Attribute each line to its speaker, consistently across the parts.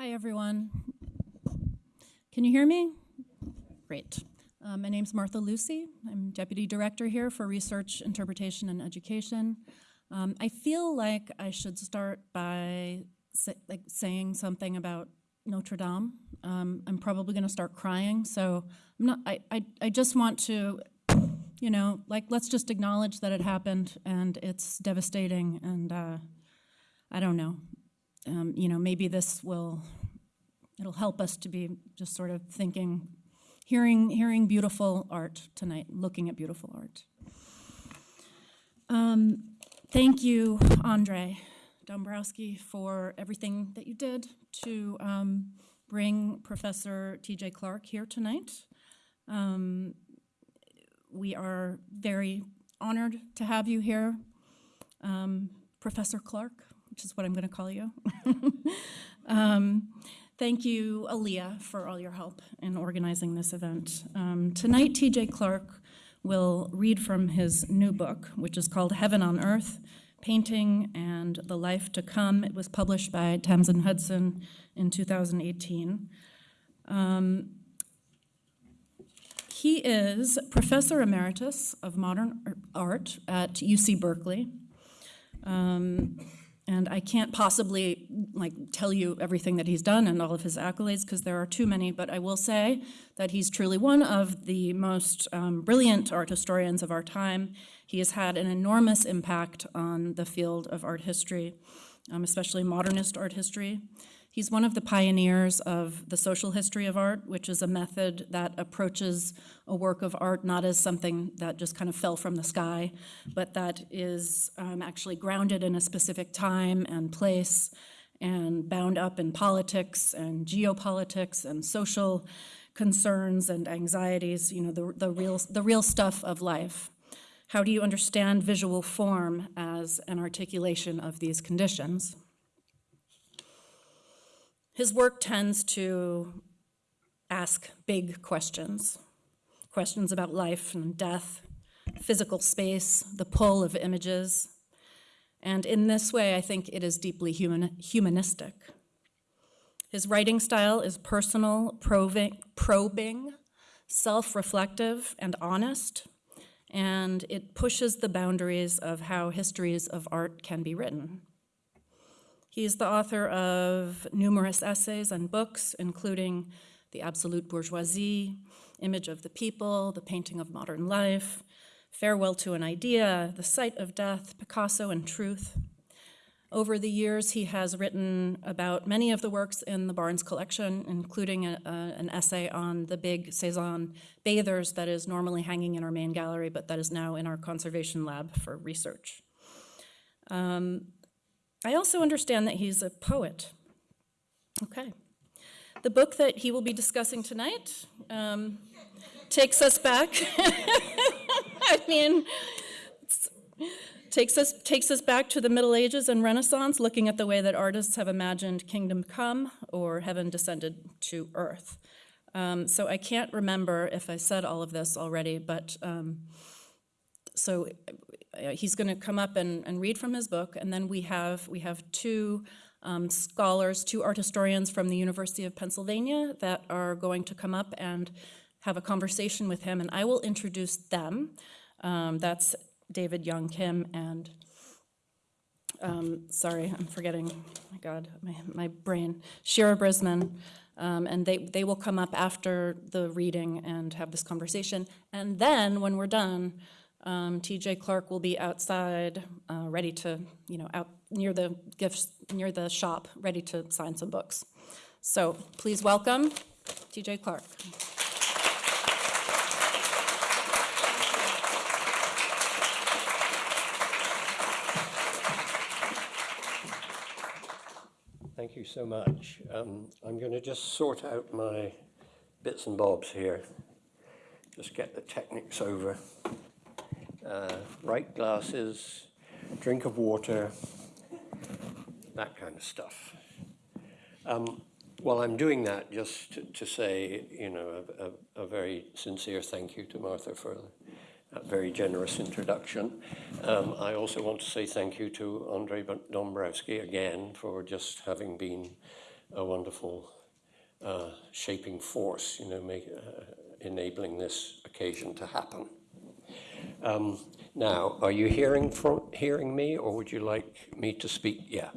Speaker 1: Hi, everyone. Can you hear me? Great. Uh, my name's Martha Lucy. I'm Deputy Director here for Research, Interpretation, and Education. Um, I feel like I should start by like saying something about Notre Dame. Um, I'm probably going to start crying, so I'm not. I, I I just want to, you know, like let's just acknowledge that it happened and it's devastating, and uh, I don't know. Um, you know, maybe this will it'll help us to be just sort of thinking, hearing hearing beautiful art tonight, looking at beautiful art. Um, thank you, Andre Dombrowski, for everything that you did to um, bring Professor T.J. Clark here tonight. Um, we are very honored to have you here, um, Professor Clark, which is what I'm going to call you. Um, thank you, Aaliyah, for all your help in organizing this event. Um, tonight, T.J. Clark will read from his new book, which is called Heaven on Earth, Painting and the Life to Come. It was published by Thames & Hudson in 2018. Um, he is Professor Emeritus of Modern Art at UC Berkeley. Um, and I can't possibly like tell you everything that he's done and all of his accolades because there are too many, but I will say that he's truly one of the most um, brilliant art historians of our time. He has had an enormous impact on the field of art history, um, especially modernist art history. He's one of the pioneers of the social history of art, which is a method that approaches a work of art not as something that just kind of fell from the sky, but that is um, actually grounded in a specific time and place and bound up in politics and geopolitics and social concerns and anxieties, you know, the, the, real, the real stuff of life. How do you understand visual form as an articulation of these conditions? His work tends to ask big questions, questions about life and death, physical space, the pull of images. And in this way, I think it is deeply human, humanistic. His writing style is personal, probing, probing self-reflective, and honest, and it pushes the boundaries of how histories of art can be written. He's the author of numerous essays and books, including The Absolute Bourgeoisie, Image of the People, The Painting of Modern Life, Farewell to an Idea, The Sight of Death, Picasso and Truth. Over the years, he has written about many of the works in the Barnes collection, including a, a, an essay on the big Cezanne bathers that is normally hanging in our main gallery, but that is now in our conservation lab for research. Um, I also understand that he's a poet. Okay. The book that he will be discussing tonight um, takes us back. I mean, takes us, takes us back to the Middle Ages and Renaissance, looking at the way that artists have imagined kingdom come or heaven descended to earth. Um, so I can't remember if I said all of this already, but um, so uh, he's going to come up and, and, read from his book, and then we have we have two um, scholars, two art historians from the University of Pennsylvania that are going to come up and have a conversation with him, and I will introduce them. Um, that's David Young Kim and um, sorry, I'm forgetting. My God, my, my brain. Shira Brisman. Um, and they, they will come up after the reading and have this conversation. And then when we're done, um, TJ Clark will be outside, uh, ready to, you know, out near the gifts, near the shop, ready to sign some books. So please welcome TJ Clark.
Speaker 2: Thank you so much. Um, I'm going to just sort out my bits and bobs here. Just get the techniques over uh, right glasses, drink of water, that kind of stuff. Um, while I'm doing that, just to, to say, you know, a, a, a, very sincere thank you to Martha for that very generous introduction. Um, I also want to say thank you to Andre Dombrowski again for just having been a wonderful uh, shaping force, you know, make, uh, enabling this occasion to happen. Um, now, are you hearing from hearing me, or would you like me to speak? Yeah,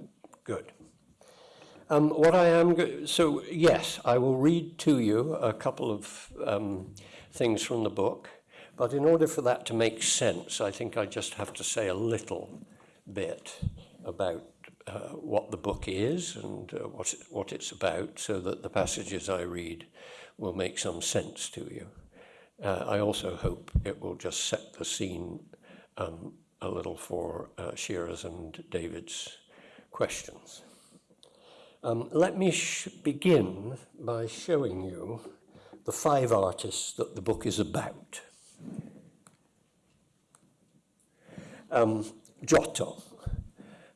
Speaker 2: good. Um, what I am so yes, I will read to you a couple of um, things from the book, but in order for that to make sense, I think I just have to say a little bit about uh, what the book is and uh, what it, what it's about, so that the passages I read will make some sense to you. Uh, I also hope it will just set the scene um, a little for uh, Shearer's and David's questions. Um, let me begin by showing you the five artists that the book is about. Um, Giotto,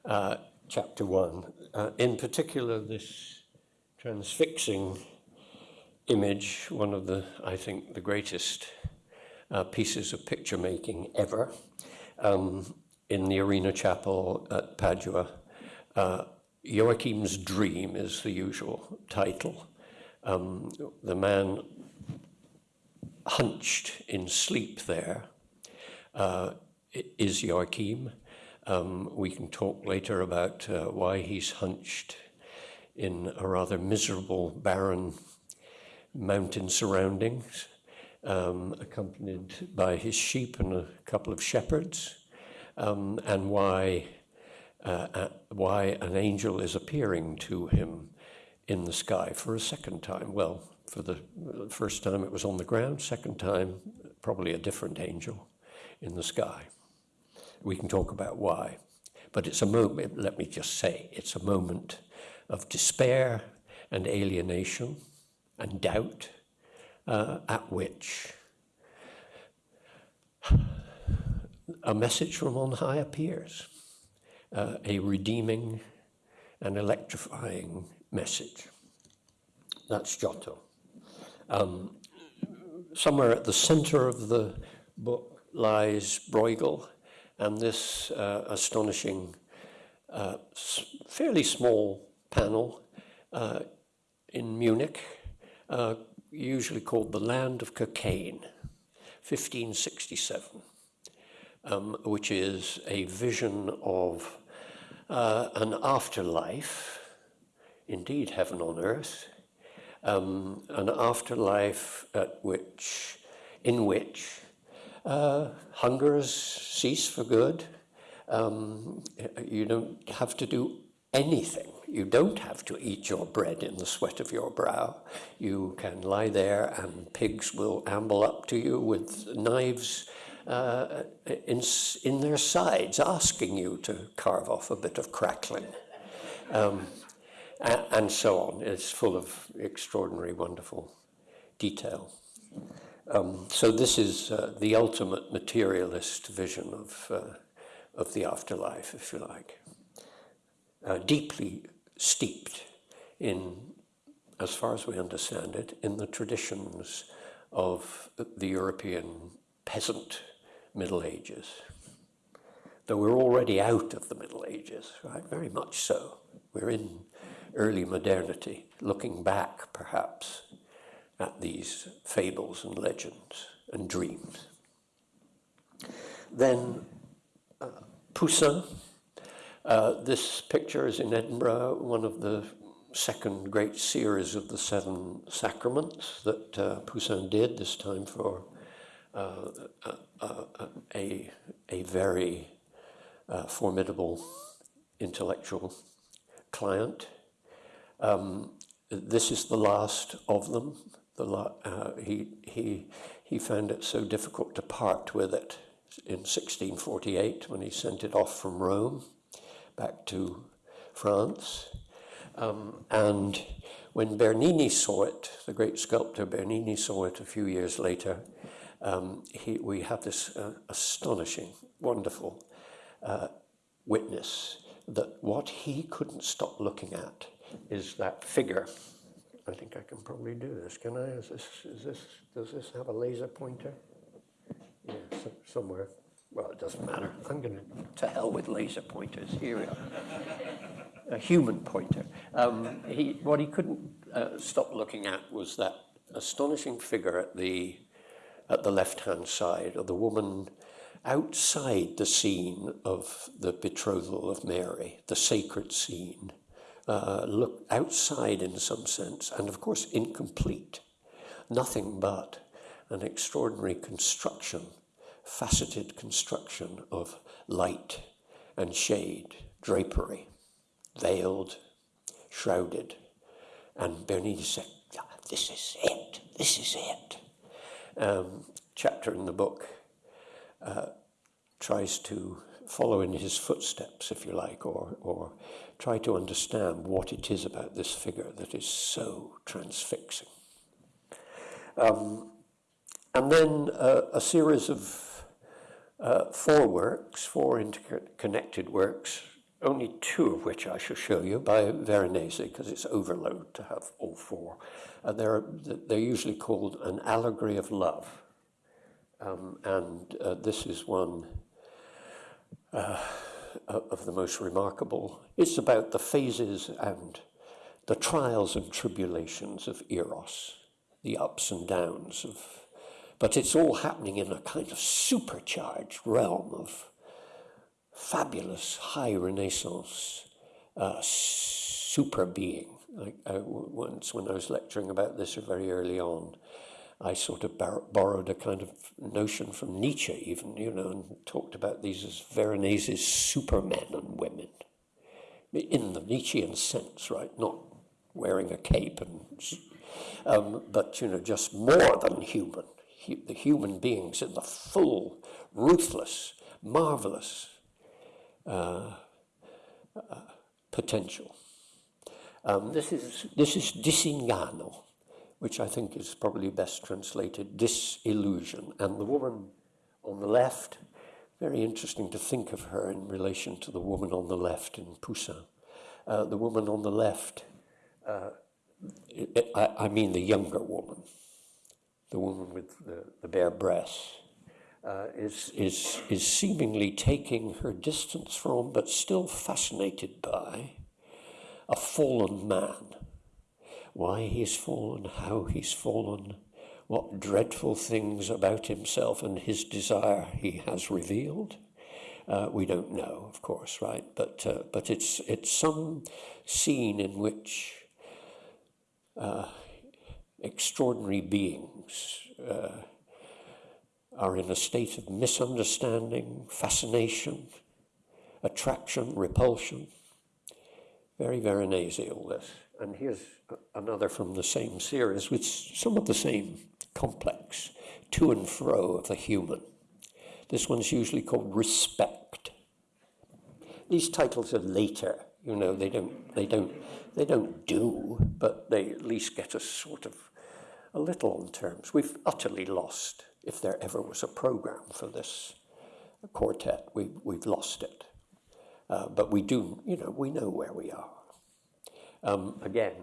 Speaker 2: uh, chapter one, uh, in particular this transfixing image, one of the, I think, the greatest uh, pieces of picture making ever, um, in the Arena Chapel at Padua. Uh, Joachim's Dream is the usual title. Um, the man hunched in sleep there uh, is Joachim. Um, we can talk later about uh, why he's hunched in a rather miserable, barren mountain surroundings, um, accompanied by his sheep and a couple of shepherds, um, and why, uh, uh, why an angel is appearing to him in the sky for a second time. Well, for the first time it was on the ground, second time, probably a different angel in the sky. We can talk about why. But it's a moment, let me just say, it's a moment of despair and alienation and doubt uh, at which a message from on high appears, uh, a redeeming and electrifying message. That's Giotto. Um, somewhere at the center of the book lies Bruegel and this uh, astonishing, uh, fairly small panel uh, in Munich, uh, usually called the Land of Cockaigne, 1567, um, which is a vision of uh, an afterlife, indeed heaven on earth, um, an afterlife at which, in which uh, hungers cease for good. Um, you don't have to do anything. You don't have to eat your bread in the sweat of your brow. You can lie there and pigs will amble up to you with knives uh, in, in their sides, asking you to carve off a bit of crackling. Um, and so on. It's full of extraordinary, wonderful detail. Um, so this is uh, the ultimate materialist vision of, uh, of the afterlife, if you like. Uh, deeply steeped in, as far as we understand it, in the traditions of the European peasant Middle Ages. Though we're already out of the Middle Ages, right? Very much so. We're in early modernity, looking back perhaps at these fables and legends and dreams. Then uh, Poussin. Uh, this picture is in Edinburgh, one of the second great series of the seven sacraments that uh, Poussin did, this time for uh, a, a very uh, formidable intellectual client. Um, this is the last of them. The la- uh, he, he, he found it so difficult to part with it in 1648 when he sent it off from Rome back to France. Um, and when Bernini saw it, the great sculptor Bernini saw it a few years later, um, he, we have this uh, astonishing, wonderful uh, witness that what he couldn't stop looking at is that figure. I think I can probably do this. Can I? Is this, is this, does this have a laser pointer? Yeah, so, somewhere. Well, it doesn't matter. I'm going to, to hell with laser pointers. Here we are. A human pointer. Um, he, what he couldn't uh, stop looking at was that astonishing figure at the, at the left-hand side of the woman outside the scene of the betrothal of Mary, the sacred scene. Uh, look outside in some sense, and of course incomplete. Nothing but an extraordinary construction, faceted construction of light and shade, drapery, veiled, shrouded. And Bernini said, "Ah, This is it, this is it. Um, chapter in the book uh, tries to follow in his footsteps, if you like, or, or try to understand what it is about this figure that is so transfixing. Um, and then uh, a series of uh, four works, four interconnected works, only two of which I shall show you by Veronese, because it's overload to have all four. Uh, they're, they're usually called an allegory of love. Um, and uh, this is one uh, of the most remarkable. It's about the phases and the trials and tribulations of Eros, the ups and downs of. But it's all happening in a kind of supercharged realm of fabulous high Renaissance uh, super being. Like uh, once, when I was lecturing about this very early on, I sort of borrowed a kind of notion from Nietzsche, even, you know, and talked about these as Veronese's supermen and women, in the Nietzschean sense, right? Not wearing a cape and, um, but you know, just more than human. The human beings in the full, ruthless, marvelous uh, uh, potential. Um, this is this is Disinganno which I think is probably best translated disillusion. And the woman on the left, very interesting to think of her in relation to the woman on the left in Poussin. Uh, the woman on the left, uh, I, I, mean the younger woman, the woman with the, the bare breasts, uh, is, is, is seemingly taking her distance from, but still fascinated by, a fallen man why he's fallen, how he's fallen, what dreadful things about himself and his desire he has revealed. Uh, we don't know, of course, right? But uh, but it's it's some scene in which uh, extraordinary beings uh, are in a state of misunderstanding, fascination, attraction, repulsion. Very Veronese, all this. And here's another from the same series with some of the same complex to and fro of the human. This one's usually called Respect. These titles are later, you know, they don't, they don't, they don't do, but they at least get a sort of a little on terms. We've utterly lost, if there ever was a program for this quartet, we, we've lost it. Uh, but we do, you know, we know where we are. Um, again,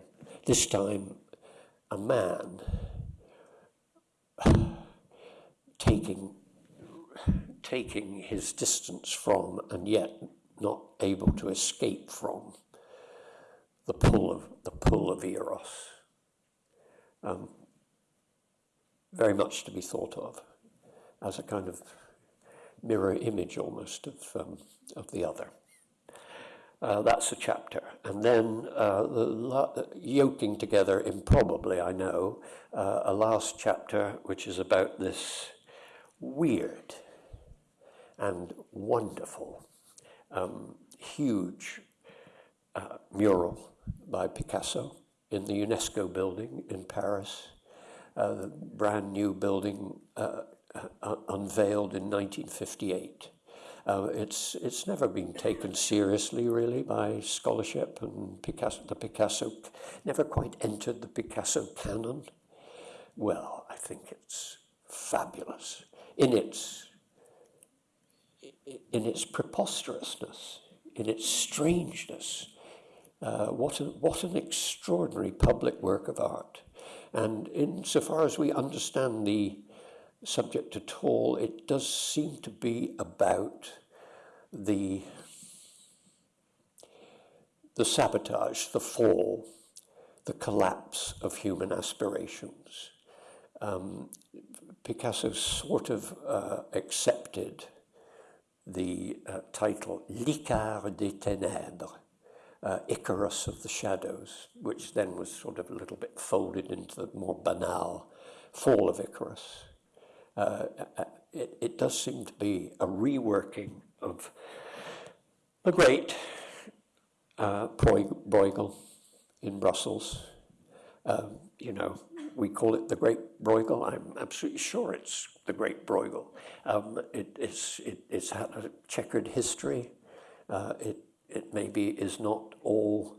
Speaker 2: this time a man taking, taking his distance from and yet not able to escape from the pull of, the pull of Eros. Um, very much to be thought of as a kind of mirror image almost of, um, of the other. Uh, that's a chapter. And then uh, yoking together improbably, I know, uh, a last chapter which is about this weird and wonderful, um, huge uh, mural by Picasso in the UNESCO building in Paris, the brand new building uh, unveiled in 1958. Uh, it's, it's never been taken seriously, really, by scholarship, and Picasso, the Picasso never quite entered the Picasso canon. Well, I think it's fabulous in its, in its preposterousness, in its strangeness. Uh, what, a, what an extraordinary public work of art. And insofar as we understand the subject at all. It does seem to be about the the sabotage, the fall, the collapse of human aspirations. Um, Picasso sort of uh, accepted the uh, title L'Icare des Ténèbres, uh, Icarus of the Shadows, which then was sort of a little bit folded into the more banal Fall of Icarus. Uh, uh it, it does seem to be a reworking of the great uh, Bruegel in Brussels. Um, you know, we call it the Great Bruegel. I'm absolutely sure it's the Great Bruegel. Um, it, it's, it, it's had a checkered history. Uh, it, it maybe is not all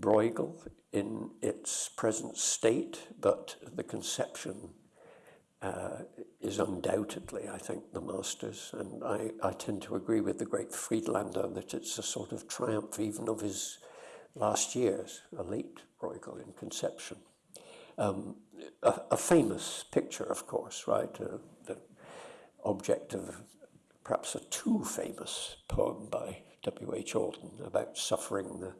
Speaker 2: Bruegel in its present state, but the conception uh, is undoubtedly, I think, the master's. And I, I tend to agree with the great Friedlander that it's a sort of triumph even of his last years, a late Bruegel in conception. Um, a, a, famous picture, of course, right? Uh, the object of perhaps a too famous poem by W.H. Auden about suffering the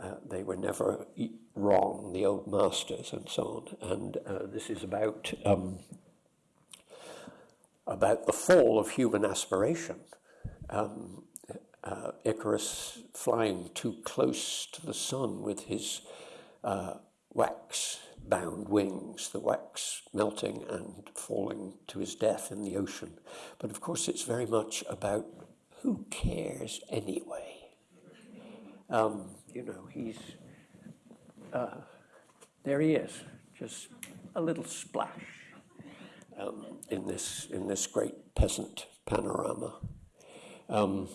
Speaker 2: uh, they were never wrong, the old masters and so on. And uh, this is about, um, about the fall of human aspiration. Um, uh, Icarus flying too close to the sun with his uh, wax bound wings, the wax melting and falling to his death in the ocean. But of course, it's very much about who cares anyway. Um, you know, he's, uh, there he is, just a little splash um, in, this, in this great peasant panorama. Um,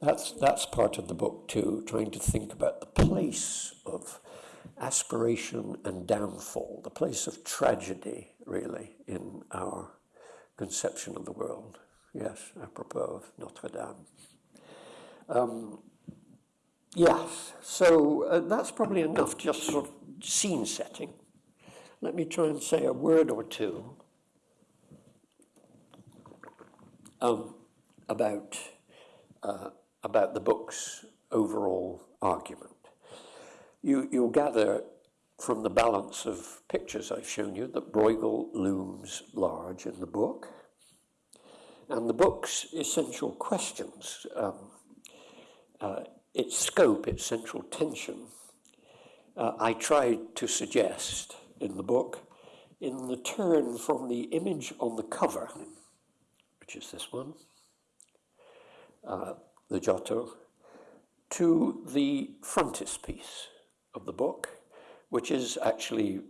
Speaker 2: that's, that's part of the book too, trying to think about the place of aspiration and downfall, the place of tragedy, really, in our conception of the world. Yes, apropos of Notre Dame. Um, Yes, so uh, that's probably enough, just sort of scene setting. Let me try and say a word or two um, about, uh, about the book's overall argument. You, you'll gather from the balance of pictures I've shown you that Bruegel looms large in the book. And the book's essential questions um, uh, its scope, its central tension, uh, I tried to suggest in the book in the turn from the image on the cover, which is this one, uh, the Giotto, to the frontispiece of the book, which is actually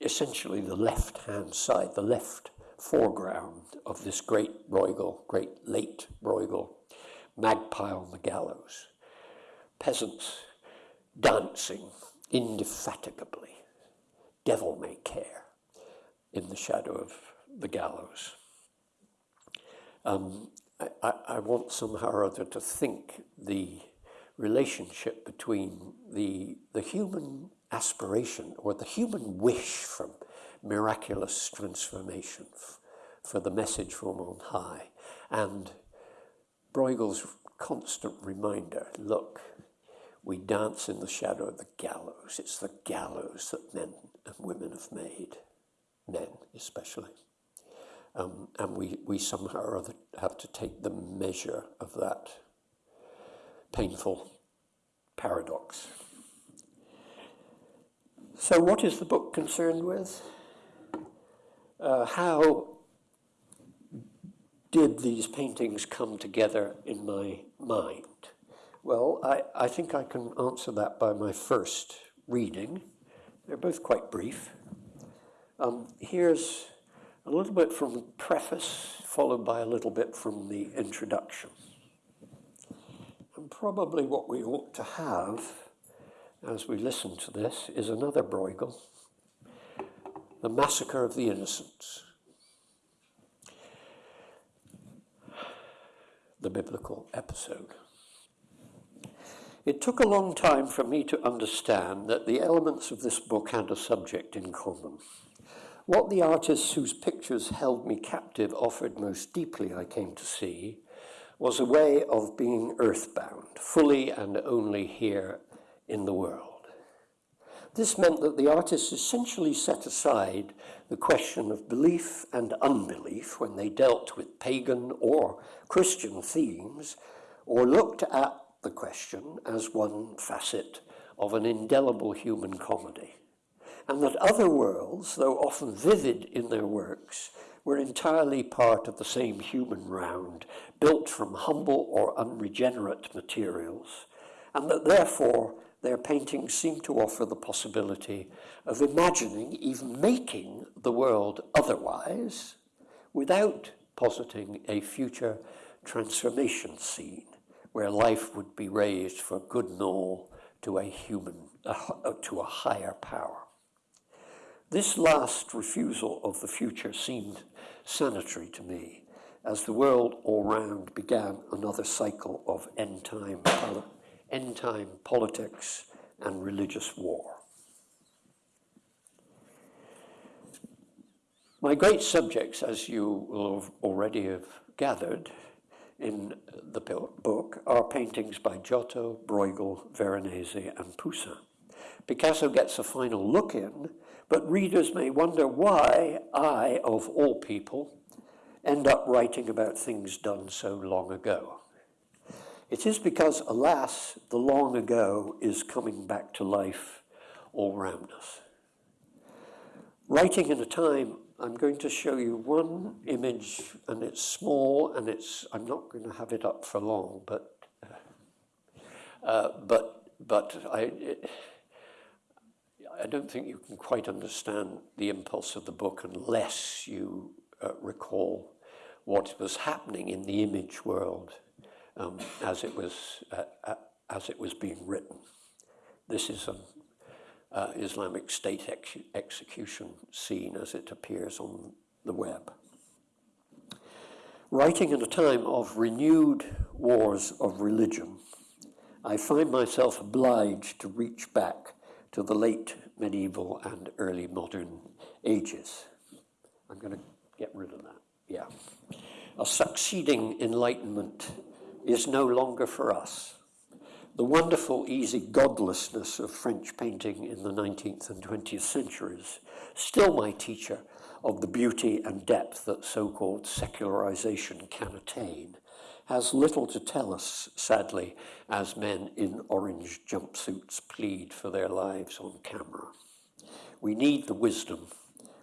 Speaker 2: essentially the left-hand side, the left foreground of this great Bruegel, great late Bruegel, Magpie on the Gallows peasants dancing indefatigably, devil may care, in the shadow of the gallows. Um, I, I, want somehow or other to think the relationship between the, the human aspiration or the human wish for miraculous transformation, for the message from on high, and Bruegel's constant reminder look, we dance in the shadow of the gallows. It's the gallows that men and women have made, men especially. Um, and we, we somehow or other have to take the measure of that painful paradox. So, what is the book concerned with? Uh, how did these paintings come together in my mind? Well, I, I think I can answer that by my first reading. They're both quite brief. Um, here's a little bit from the preface, followed by a little bit from the introduction. And probably what we ought to have as we listen to this is another Bruegel, The Massacre of the Innocents. The biblical episode. It took a long time for me to understand that the elements of this book had a subject in common. What the artists whose pictures held me captive offered most deeply, I came to see, was a way of being earthbound, fully and only here in the world. This meant that the artists essentially set aside the question of belief and unbelief when they dealt with pagan or Christian themes, or looked at the question as one facet of an indelible human comedy, and that other worlds, though often vivid in their works, were entirely part of the same human round, built from humble or unregenerate materials, and that therefore their paintings seem to offer the possibility of imagining, even making the world otherwise, without positing a future transformation scene where life would be raised for good and all to a human, uh, to a higher power. This last refusal of the future seemed sanitary to me as the world all round began another cycle of end time end time politics and religious war. My great subjects, as you will already have gathered in the book, are paintings by Giotto, Bruegel, Veronese, and Poussin. Picasso gets a final look in, but readers may wonder why I, of all people, end up writing about things done so long ago. It is because, alas, the long ago is coming back to life all around us. Writing in a time, I'm going to show you one image, and it's small, and it's, I'm not going to have it up for long, but, uh, but, but I, it, I don't think you can quite understand the impulse of the book unless you uh, recall what was happening in the image world um, as, it was, uh, uh, as it was being written. This is an uh, Islamic State ex execution scene as it appears on the web. Writing in a time of renewed wars of religion, I find myself obliged to reach back to the late medieval and early modern ages. I'm going to get rid of that. Yeah. A succeeding enlightenment is no longer for us. The wonderful, easy godlessness of French painting in the 19th and 20th centuries, still my teacher of the beauty and depth that so-called secularization can attain, has little to tell us, sadly, as men in orange jumpsuits plead for their lives on camera. We need the wisdom,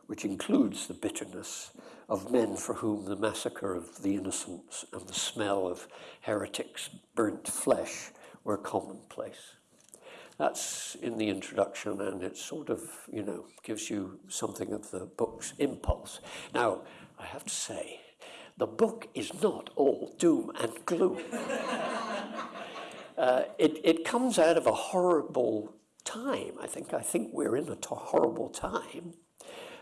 Speaker 2: which includes the bitterness, of men for whom the massacre of the innocents and the smell of heretics' burnt flesh were commonplace. That's in the introduction, and it sort of, you know, gives you something of the book's impulse. Now, I have to say, the book is not all doom and gloom. uh, it, it comes out of a horrible time. I think, I think we're in a horrible time.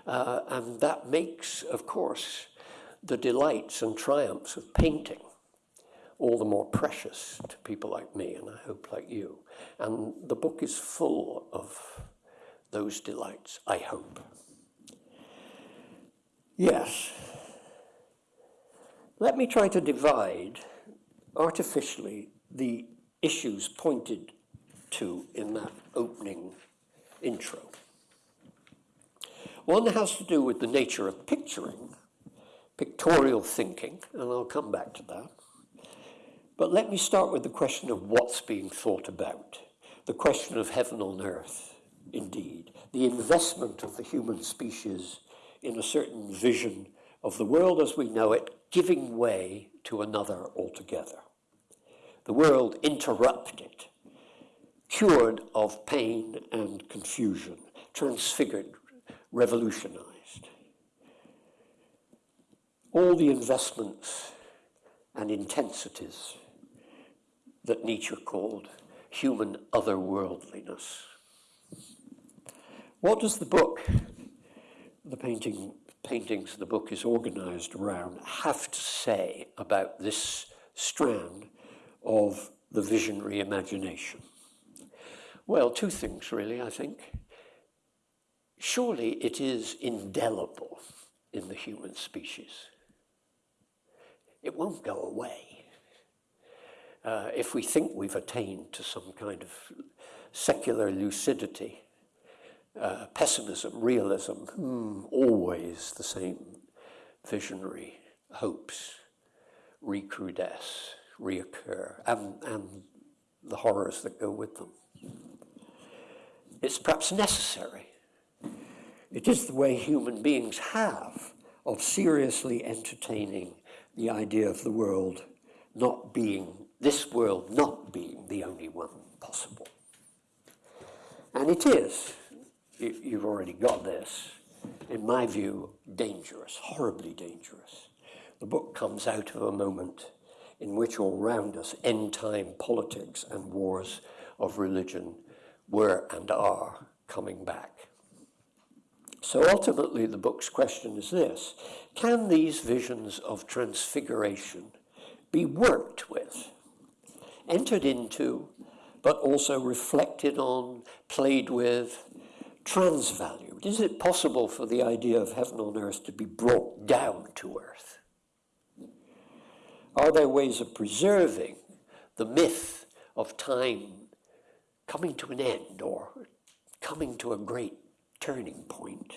Speaker 2: Uh, and that makes, of course, the delights and triumphs of painting all the more precious to people like me, and I hope like you. And the book is full of those delights, I hope. Yes. Let me try to divide artificially the issues pointed to in that opening intro. One has to do with the nature of picturing, pictorial thinking, and I'll come back to that. But let me start with the question of what's being thought about, the question of heaven on earth, indeed, the investment of the human species in a certain vision of the world as we know it, giving way to another altogether. The world interrupted, cured of pain and confusion, transfigured, revolutionized. All the investments and intensities that Nietzsche called human otherworldliness. What does the book, the painting, paintings the book is organized around, have to say about this strand of the visionary imagination? Well, two things really, I think surely it is indelible in the human species. It won't go away. Uh, if we think we've attained to some kind of secular lucidity, uh, pessimism, realism, hmm, always the same visionary hopes recrudesce, reoccur, and, and the horrors that go with them. It's perhaps necessary. It is the way human beings have of seriously entertaining the idea of the world not being, this world not being the only one possible. And it is, you, you've already got this, in my view, dangerous, horribly dangerous. The book comes out of a moment in which all round us end time politics and wars of religion were and are coming back. So ultimately, the book's question is this Can these visions of transfiguration be worked with, entered into, but also reflected on, played with, transvalued? Is it possible for the idea of heaven on earth to be brought down to earth? Are there ways of preserving the myth of time coming to an end or coming to a great turning point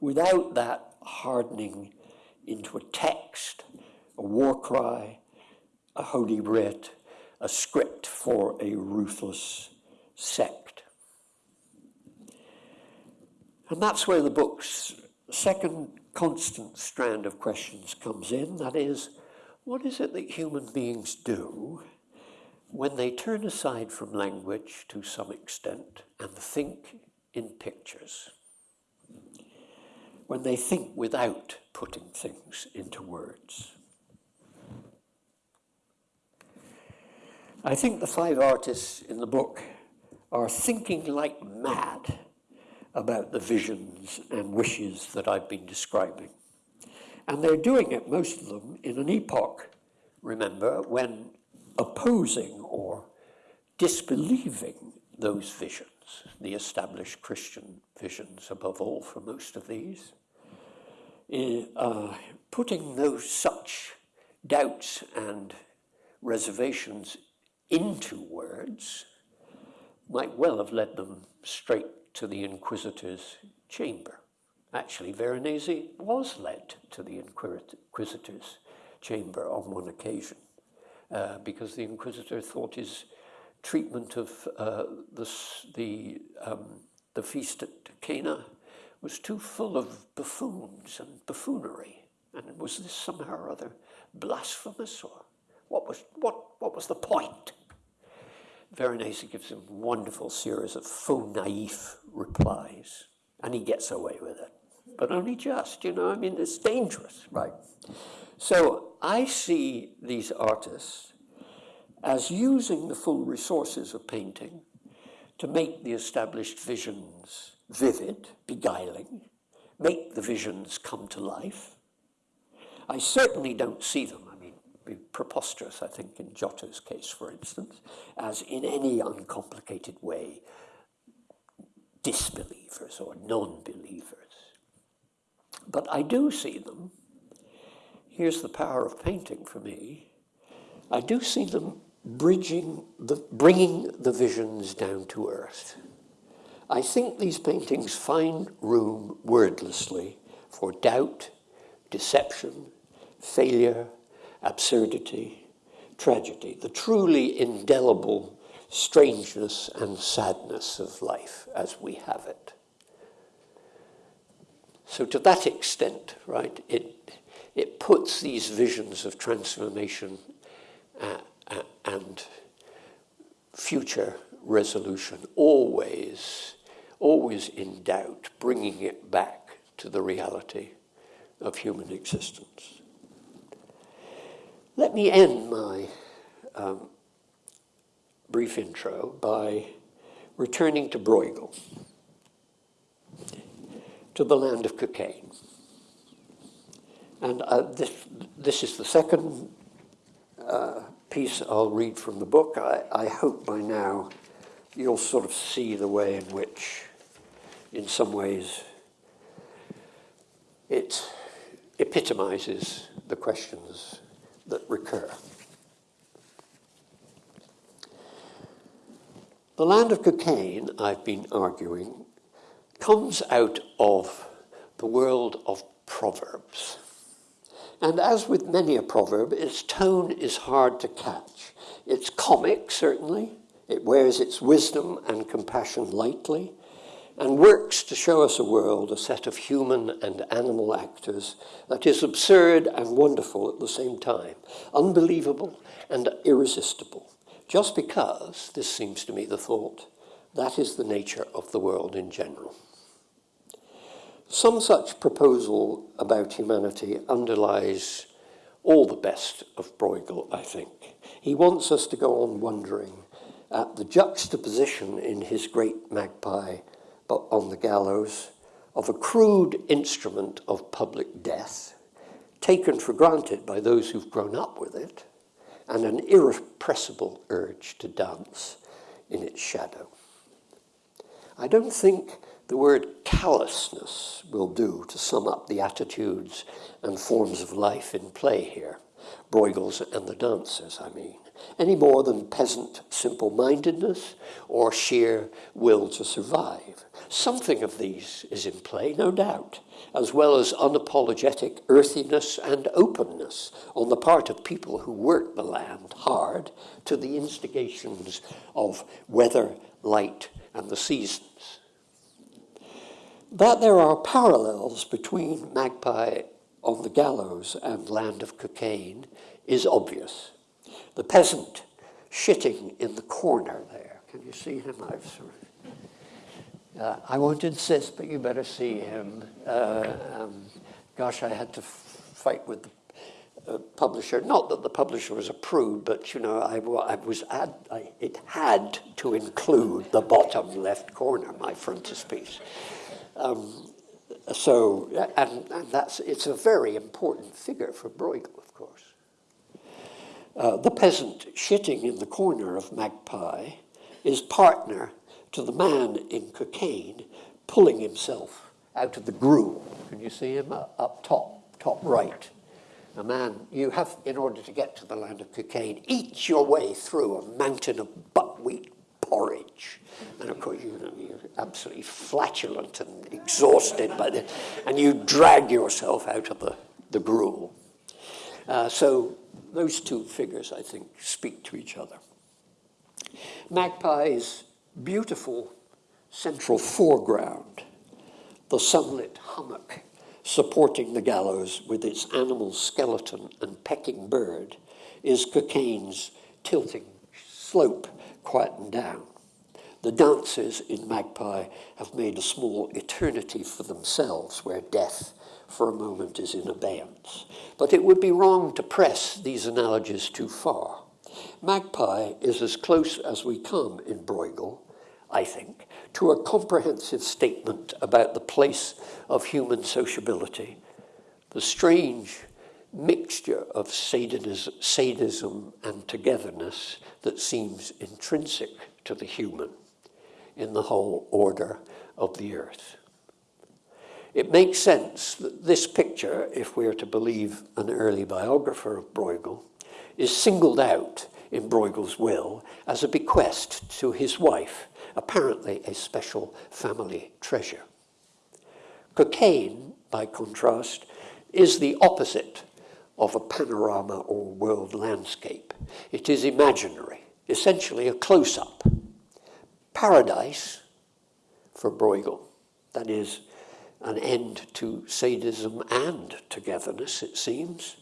Speaker 2: without that hardening into a text, a war cry, a holy writ, a script for a ruthless sect? And that's where the book's second constant strand of questions comes in. That is, what is it that human beings do when they turn aside from language to some extent and think in pictures? When they think without putting things into words? I think the five artists in the book are thinking like mad about the visions and wishes that I've been describing. And they're doing it, most of them, in an epoch, remember, when opposing or disbelieving those visions, the established Christian visions above all for most of these, uh, putting those such doubts and reservations into words might well have led them straight to the Inquisitor's chamber. Actually, Veronese was led to the Inquisitor's chamber on one occasion uh, because the Inquisitor thought his treatment of uh, the, the, um, the feast at Cana was too full of buffoons and buffoonery. And was this somehow or other blasphemous or what was, what, what was the point? Veronese gives him wonderful series of faux naif replies, and he gets away with it but only just, you know, I mean, it's dangerous, right? So I see these artists as using the full resources of painting to make the established visions vivid, beguiling, make the visions come to life. I certainly don't see them, I mean, be preposterous, I think, in Giotto's case, for instance, as in any uncomplicated way disbelievers or non-believers. But I do see them. Here's the power of painting for me. I do see them bridging the, bringing the visions down to earth. I think these paintings find room wordlessly for doubt, deception, failure, absurdity, tragedy, the truly indelible strangeness and sadness of life as we have it. So to that extent, right, it, it puts these visions of transformation uh, and future resolution always, always in doubt, bringing it back to the reality of human existence. Let me end my um, brief intro by returning to Bruegel to the land of Cockaigne. And uh, this, this is the second uh, piece I'll read from the book. I, I hope by now you'll sort of see the way in which, in some ways, it epitomizes the questions that recur. The land of Cockaigne, I've been arguing, comes out of the world of proverbs. And as with many a proverb, its tone is hard to catch. It's comic, certainly. It wears its wisdom and compassion lightly and works to show us a world, a set of human and animal actors that is absurd and wonderful at the same time, unbelievable and irresistible. Just because, this seems to me the thought, that is the nature of the world in general. Some such proposal about humanity underlies all the best of Bruegel, I think. He wants us to go on wondering at the juxtaposition in his great magpie on the gallows of a crude instrument of public death, taken for granted by those who've grown up with it, and an irrepressible urge to dance in its shadow. I don't think the word callousness will do to sum up the attitudes and forms of life in play here, Bruegel's and the dancers, I mean, any more than peasant simple-mindedness or sheer will to survive. Something of these is in play, no doubt, as well as unapologetic earthiness and openness on the part of people who work the land hard to the instigations of weather, light, and the seasons. That there are parallels between Magpie on the gallows and Land of Cockaigne is obvious. The peasant shitting in the corner there. Can you see him? I've sort of uh, I won't insist, but you better see him. Uh, um, gosh, I had to fight with the uh, publisher. Not that the publisher was a prude, but you know, I, I was ad, I, it had to include the bottom left corner, my frontispiece. Um, so, and, and, that's it's a very important figure for Bruegel, of course. Uh, the peasant shitting in the corner of Magpie is partner to the man in Cockaigne pulling himself out of the gruel. Can you see him up top, top right? A man, you have, in order to get to the land of Cockaigne, eat your way through a mountain of buckwheat porridge. And of course, you, you're absolutely flatulent and exhausted by the, and you drag yourself out of the, the gruel. Uh, so those two figures, I think, speak to each other. Magpies beautiful central foreground, the sunlit hummock supporting the gallows with its animal skeleton and pecking bird, is Cockaigne's tilting slope quietened down. The dancers in Magpie have made a small eternity for themselves where death for a moment is in abeyance. But it would be wrong to press these analogies too far. Magpie is as close as we come in Bruegel, I think, to a comprehensive statement about the place of human sociability, the strange mixture of sadism and togetherness that seems intrinsic to the human in the whole order of the earth. It makes sense that this picture, if we're to believe an early biographer of Bruegel, is singled out in Bruegel's will as a bequest to his wife, apparently a special family treasure. Cockaigne, by contrast, is the opposite of a panorama or world landscape. It is imaginary, essentially a close-up. Paradise, for Bruegel, that is, an end to sadism and togetherness, it seems,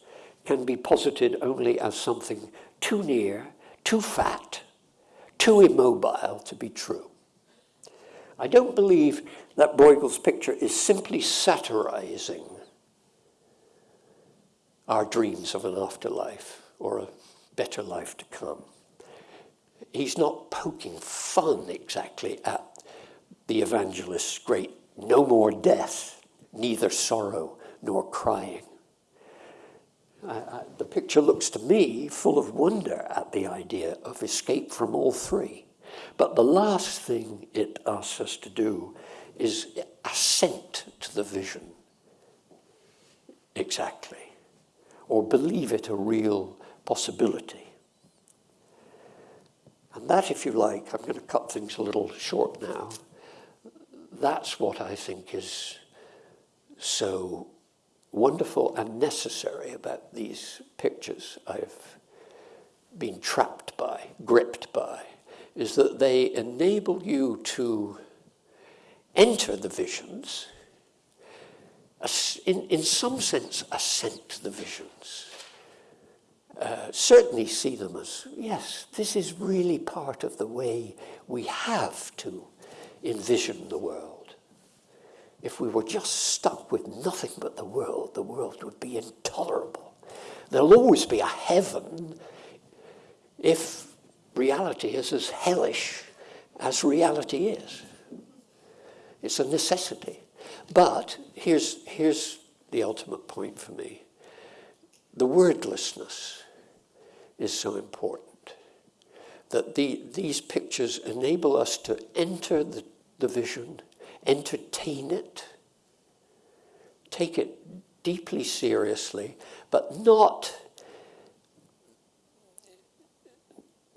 Speaker 2: can be posited only as something too near, too fat, too immobile to be true. I don't believe that Bruegel's picture is simply satirizing our dreams of an afterlife or a better life to come. He's not poking fun exactly at the evangelist's great no more death, neither sorrow nor crying. I, I, the picture looks to me full of wonder at the idea of escape from all three. But the last thing it asks us to do is assent to the vision. exactly, or believe it a real possibility. And that, if you like, I'm going to cut things a little short now. That's what I think is so wonderful and necessary about these pictures I've been trapped by, gripped by, is that they enable you to enter the visions, in, in some sense, assent to the visions. Uh, certainly see them as, yes, this is really part of the way we have to envision the world. If we were just stuck with nothing but the world, the world would be intolerable. There'll always be a heaven if reality is as hellish as reality is. It's a necessity. But here's, here's the ultimate point for me. The wordlessness is so important that the, these pictures enable us to enter the, the vision, entertain it, take it deeply seriously, but not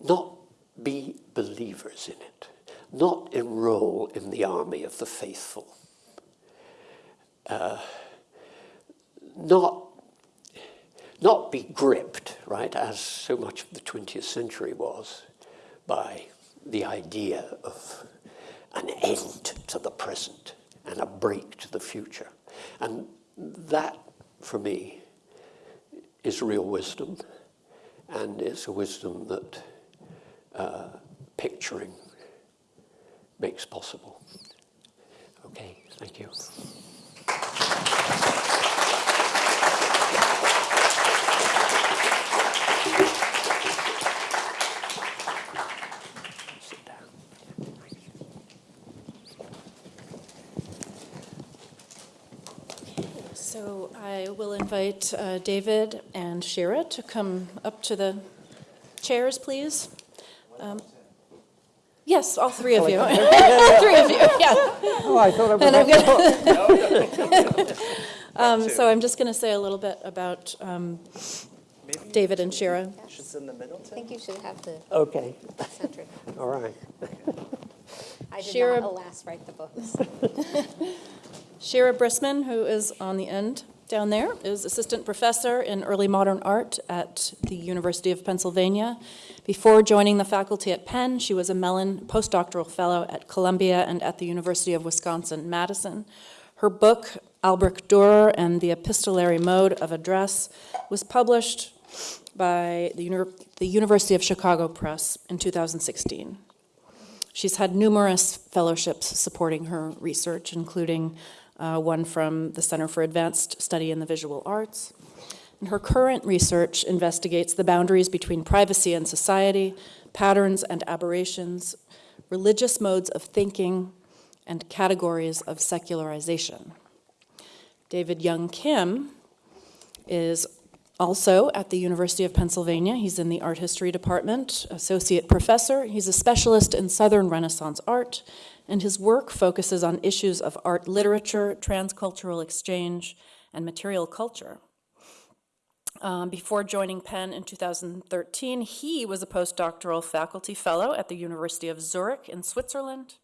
Speaker 2: not be believers in it, not enroll in the army of the faithful, uh, not, not be gripped, right, as so much of the 20th century was, by the idea of an end to the present and a break to the future. And that, for me, is real wisdom, and it's a wisdom that uh, picturing makes possible. Okay, thank you. Sit down.
Speaker 1: So I will invite uh, David and Shira to come up to the chairs, please. Um, Yes, all three of you. Three of you, yeah.
Speaker 2: Oh, I thought I
Speaker 1: And I'm gonna- Um, So I'm just going to say a little bit about um, David and Shira.
Speaker 3: She's in the middle,
Speaker 4: I think you should have the
Speaker 2: Okay,
Speaker 4: center.
Speaker 2: all right.
Speaker 4: I did
Speaker 1: Shira-
Speaker 4: not, alas, write the books.
Speaker 1: Shira Brisman, who is on the end down there, is assistant professor in early modern art at the University of Pennsylvania. Before joining the faculty at Penn, she was a Mellon postdoctoral fellow at Columbia and at the University of Wisconsin-Madison. Her book, Albrecht Dürer and the Epistolary Mode of Address, was published by the, Uni- the University of Chicago Press in 2016. She's had numerous fellowships supporting her research, including uh, one from the Center for Advanced Study in the Visual Arts. And her current research investigates the boundaries between privacy and society, patterns and aberrations, religious modes of thinking, and categories of secularization. David Young Kim is also at the University of Pennsylvania. He's in the art history department, associate professor. He's a specialist in Southern Renaissance art, and his work focuses on issues of art literature, transcultural exchange, and material culture. Um, before joining Penn in 2013, he was a postdoctoral faculty fellow at the University of Zurich in Switzerland,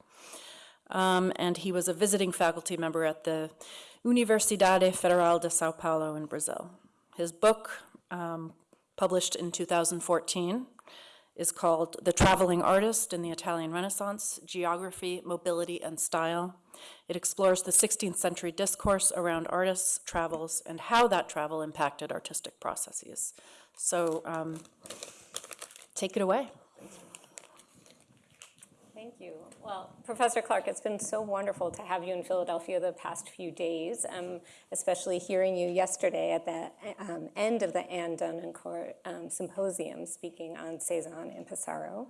Speaker 1: um, and he was a visiting faculty member at the Universidade Federal de Sao Paulo in Brazil. His book, um, published in 2014, is called The Traveling Artist in the Italian Renaissance Geography, Mobility, and Style. It explores the 16th century discourse around artists' travels and how that travel impacted artistic processes. So, um, take it away.
Speaker 4: Thank you. Well, Professor Clark, it's been so wonderful to have you in Philadelphia the past few days, um, especially hearing you yesterday at the um, end of the Anne Dunnan um, Symposium speaking on Cezanne and Pissarro.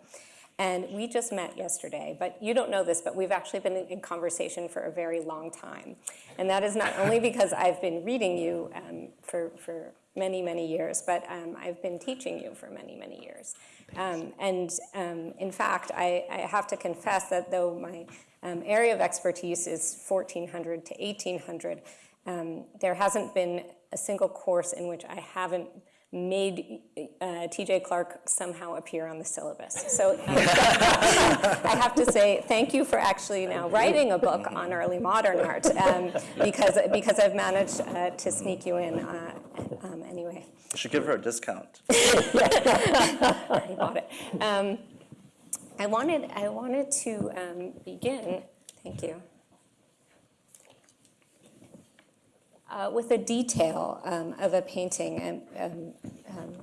Speaker 4: And we just met yesterday, but you don't know this, but we've actually been in conversation for a very long time. And that is not only because I've been reading you um, for, for many, many years, but um, I've been teaching you for many, many years. Um, and um, in fact, I, I have to confess that though my um, area of expertise is 1400 to 1800, um, there hasn't been a single course in which I haven't made uh, TJ Clark somehow appear on the syllabus. So um, I have to say thank you for actually now writing a book on early modern art um, because, because I've managed uh, to sneak you in uh, um, anyway.
Speaker 3: You should give her a discount.
Speaker 4: I bought it. Um, I wanted, I wanted to um, begin, thank you, uh, with a detail um, of a painting. And um, um,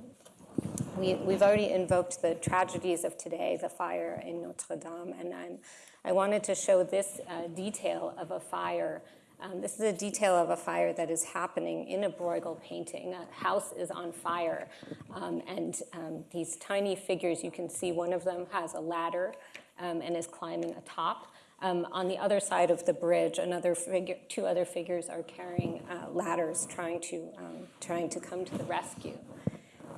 Speaker 4: we, we've already invoked the tragedies of today, the fire in Notre Dame, and I'm, I wanted to show this uh, detail of a fire. Um, this is a detail of a fire that is happening in a Bruegel painting. A house is on fire, um, and um, these tiny figures, you can see one of them has a ladder um, and is climbing atop. Um, on the other side of the bridge, another figure, two other figures are carrying uh, ladders, trying to um, trying to come to the rescue.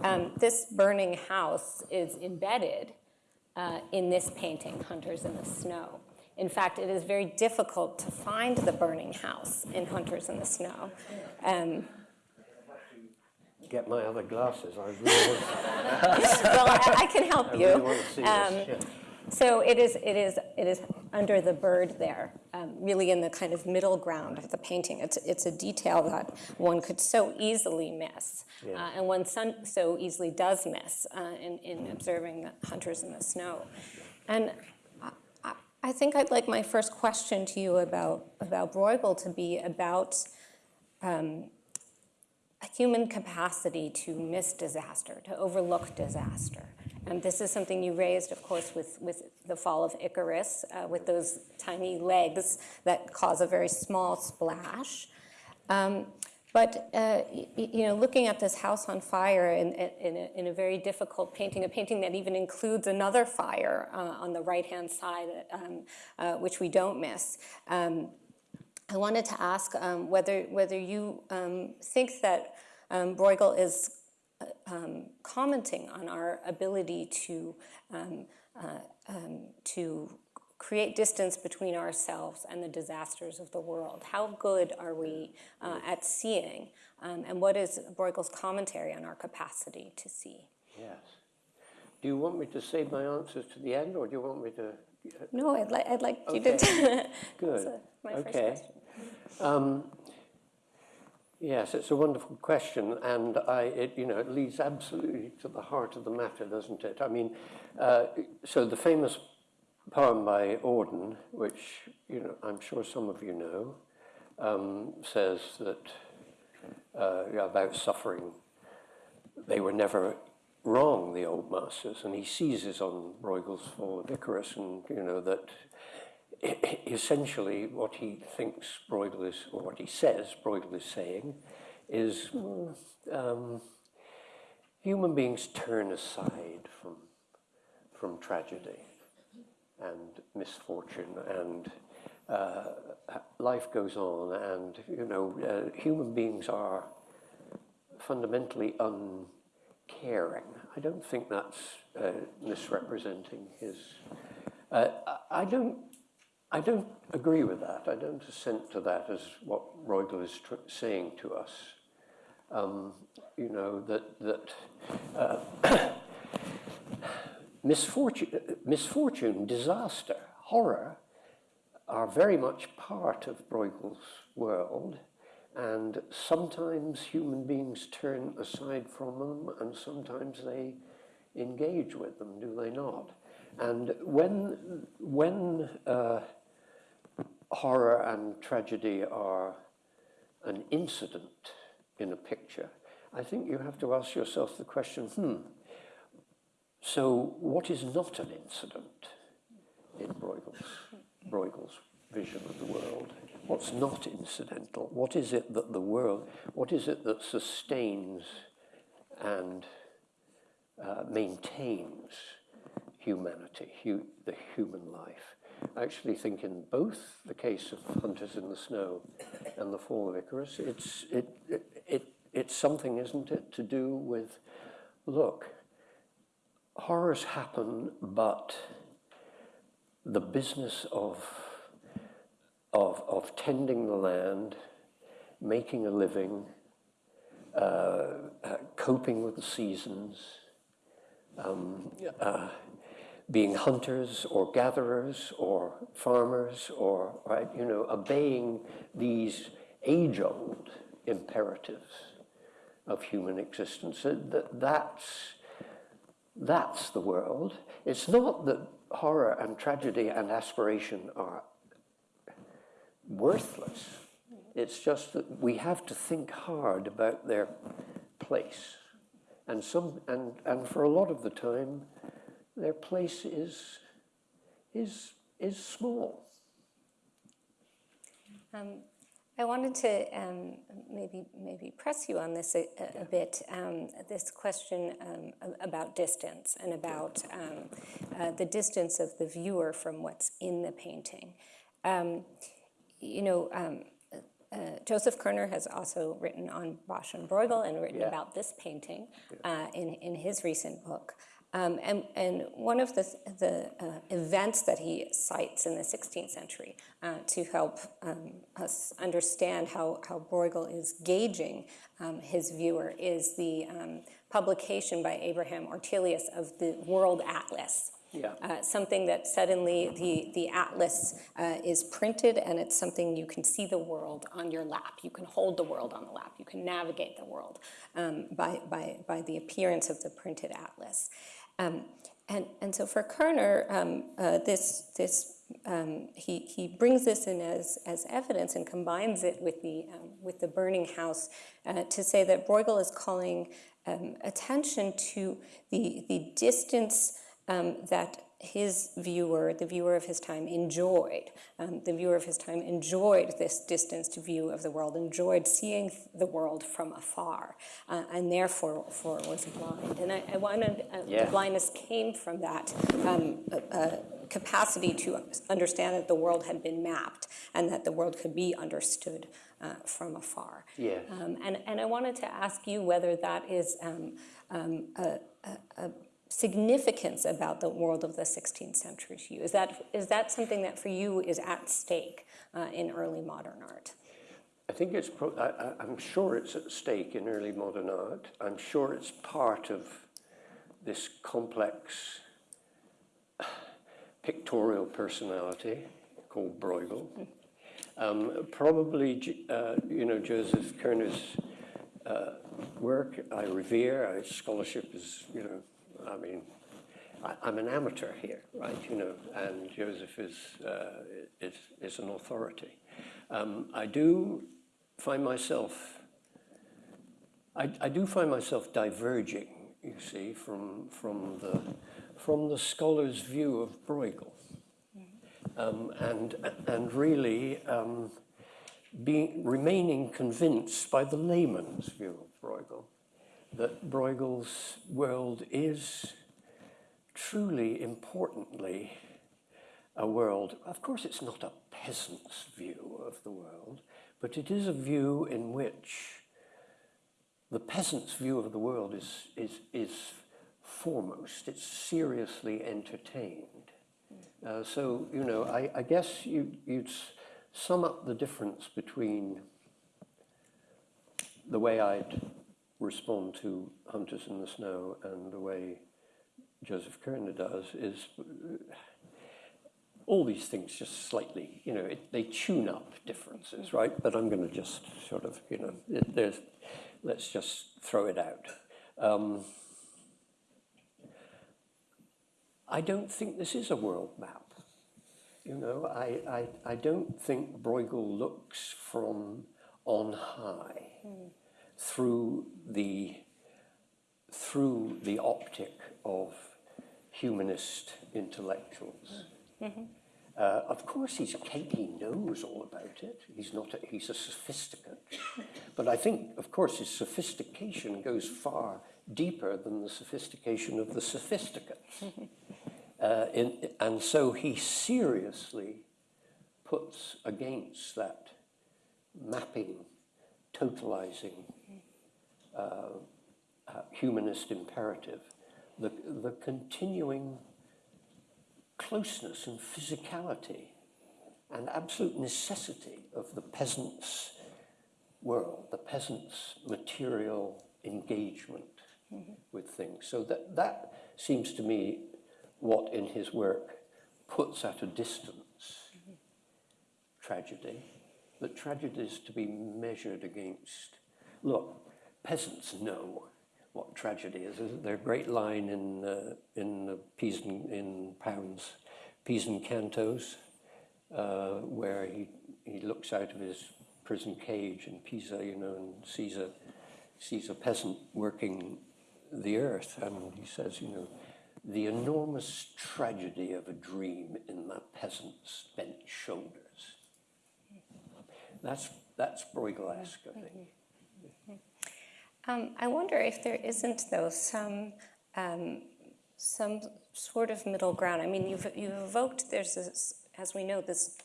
Speaker 4: Um, this burning house is embedded uh, in this painting, Hunters in the Snow. In fact, it is very difficult to find the burning house in Hunters in the Snow. Um,
Speaker 2: Get my other glasses, I really
Speaker 4: well, I, I can help
Speaker 2: I
Speaker 4: you.
Speaker 2: really want to see
Speaker 4: Um. So it is, it is, it is under the bird there, um, really in the kind of middle ground of the painting. It's, it's a detail that one could so easily miss,
Speaker 2: Yeah.
Speaker 4: uh, and one so easily does miss uh, in, in observing the hunters in the snow. And I, I- I think I'd like my first question to you about, about Bruegel to be about um, a human capacity to miss disaster, to overlook disaster. And this is something you raised, of course, with, with the fall of Icarus, uh, with those tiny legs that cause a very small splash. Um, but uh, you know, looking at this house on fire in, in, a, in a very difficult painting, a painting that even includes another fire uh, on the right-hand side, um, uh, which we don't miss. Um, I wanted to ask um, whether, whether you um, think that um, Bruegel is um, commenting on our ability to, um, uh, um, to create distance between ourselves and the disasters of the world. How good are we uh, at seeing? Um, and what is Bruegel's commentary on our capacity to see?
Speaker 2: Yes. Do you want me to save my answers to the end, or do you want me to?
Speaker 4: No, I'd, li- I'd like you to.
Speaker 2: Good.
Speaker 4: My first
Speaker 2: Okay.
Speaker 4: question.
Speaker 2: Yes, it's a wonderful question, and I, it, you know, it leads absolutely to the heart of the matter, doesn't it? I mean, uh, so the famous poem by Auden, which you know, I'm sure some of you know, um, says that uh, about suffering. They were never wrong, the old masters, and he seizes on Bruegel's Fall of Icarus, and you know that essentially what he thinks Bruegel is, or what he says Bruegel is saying, is um, human beings turn aside from, from tragedy and misfortune, and uh, life goes on, and you know, uh, human beings are fundamentally uncaring. I don't think that's uh, misrepresenting his. Uh, I don't. I don't agree with that. I don't assent to that as what Bruegel is saying to us. Um, you know that that uh, misfortune, misfortune, disaster, horror are very much part of Bruegel's world, and sometimes human beings turn aside from them, and sometimes they engage with them. Do they not? And when when uh, horror and tragedy are an incident in a picture, I think you have to ask yourself the question hmm, so what is not an incident in Bruegel's, Bruegel's vision of the world? What's not incidental? What is it that the world, what is it that sustains and uh, maintains humanity, hu- the human life? I actually think in both the case of Hunters in the Snow and the Fall of Icarus, it's, it, it, it, it's something, isn't it, to do with, look, horrors happen, but the business of, of, of tending the land, making a living, uh, uh, coping with the seasons, um, uh, being hunters or gatherers or farmers or, right, you know, obeying these age-old imperatives of human existence. That, that's, that's the world. It's not that horror and tragedy and aspiration are worthless. It's just that we have to think hard about their place. And, some, and, and for a lot of the time, their place is, is, is small.
Speaker 4: Um, I wanted to um, maybe maybe press you on this a, a- a bit. Um, this question um, about distance and about um, uh, the distance of the viewer from what's in the painting. Um, you know, um, uh, Joseph Koerner has also written on Bosch and Bruegel and written
Speaker 2: Yeah.
Speaker 4: about this painting uh, in, in his recent book. Um, and, and one of the, the uh, events that he cites in the 16th century uh, to help um, us understand how, how Bruegel is gauging um, his viewer is the um, publication by Abraham Ortelius of the World Atlas
Speaker 2: Yeah.
Speaker 4: uh, something that suddenly the, the atlas uh, is printed and it's something you can see the world on your lap. You can hold the world on the lap. You can navigate the world um, by, by, by the appearance of the printed atlas. Um, and, and so for Koerner, um, uh, this, this, um, he, he brings this in as, as evidence and combines it with the, um, with the burning house uh, to say that Bruegel is calling um, attention to the, the distance um, that his viewer, the viewer of his time, enjoyed. Um, the viewer of his time enjoyed this distanced view of the world, enjoyed seeing the world from afar, uh, and therefore for was blind. And I, I wanted, uh,
Speaker 2: Yeah.
Speaker 4: the blindness came from that um, uh, capacity to understand that the world had been mapped and that the world could be understood uh, from afar.
Speaker 2: Yes.
Speaker 4: Um, and, and I wanted to ask you whether that is um, um, a, a, a significance about the world of the 16th century to you. Is that, is that something that for you is at stake uh, in early modern art?
Speaker 2: I think it's, I, I- I'm sure it's at stake in early modern art. I'm sure it's part of this complex pictorial personality called Bruegel. Um, probably, uh, you know, Joseph Koerner's uh, work I revere. His scholarship is, you know, I mean, I, I'm an amateur here, right? You know, and Joseph is uh, is, is an authority. Um, I do find myself. I, I do find myself diverging, you see, from from the from the scholar's view of Bruegel, um, and and really um, being remaining convinced by the layman's view of Bruegel that Bruegel's world is truly importantly a world. Of course, it's not a peasant's view of the world, but it is a view in which the peasant's view of the world is, is, is foremost. It's seriously entertained. Uh, so, you know, I, I guess you, you'd sum up the difference between the way I'd respond to Hunters in the Snow and the way Joseph Koerner does is all these things just slightly, you know, it, they tune up differences, right? But I'm going to just sort of, you know, there's, let's just throw it out. Um, I don't think this is a world map. You know, I, I, I don't think Bruegel looks from on high through the through the optic of humanist intellectuals. Uh, of course, he's he knows all about it. He's not. A, he's a sophisticate, but I think, of course, his sophistication goes far deeper than the sophistication of the sophisticate. Uh, in, and so he seriously puts against that mapping, totalizing uh, humanist imperative the, the continuing closeness and physicality and absolute necessity of the peasant's world, the peasant's material engagement with things. So that, that seems to me what in his work puts at a distance tragedy. That tragedy is to be measured against. Look, peasants know what tragedy is. There's a great line in uh, in the Pisan in Pound's Pisan Cantos, uh, where he he looks out of his prison cage in Pisa, you know, and sees a sees a peasant working the earth, and he says, you know, the enormous tragedy of a dream in that peasant's bent shoulders. That's that's Bruegel-esque, I think.
Speaker 4: Um, I wonder if there isn't, though, some um, some sort of middle ground. I mean, you've you've evoked there's this, as we know, this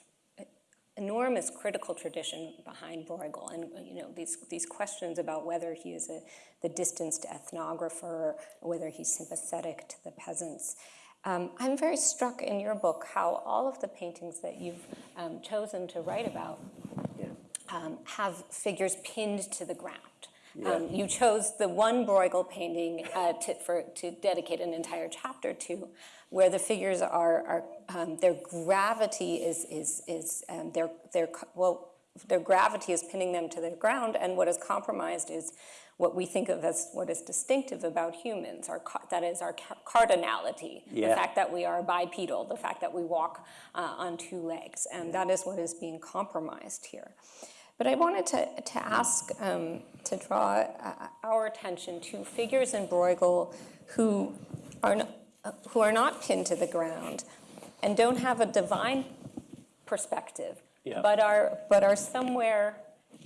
Speaker 4: enormous critical tradition behind Bruegel, and you know these these questions about whether he is a the distanced ethnographer, whether he's sympathetic to the peasants. Um, I'm very struck in your book how all of the paintings that you've um, chosen to write about um, have figures pinned to the ground. Um, you chose the one Bruegel painting uh, to, for, to dedicate an entire chapter to, where the figures are, are um, their gravity is, is, is um, their, their, well, their gravity is pinning them to the ground, and what is compromised is what we think of as what is distinctive about humans, our, that is our ca- cardinality, the fact that we are bipedal, the fact that we walk uh, on two legs, and that is what is being compromised here. But I wanted to, to ask, um, to draw uh, our attention to figures in Bruegel who are, not, who are not pinned to the ground and don't have a divine perspective,
Speaker 2: Yeah.
Speaker 4: but, are, but are somewhere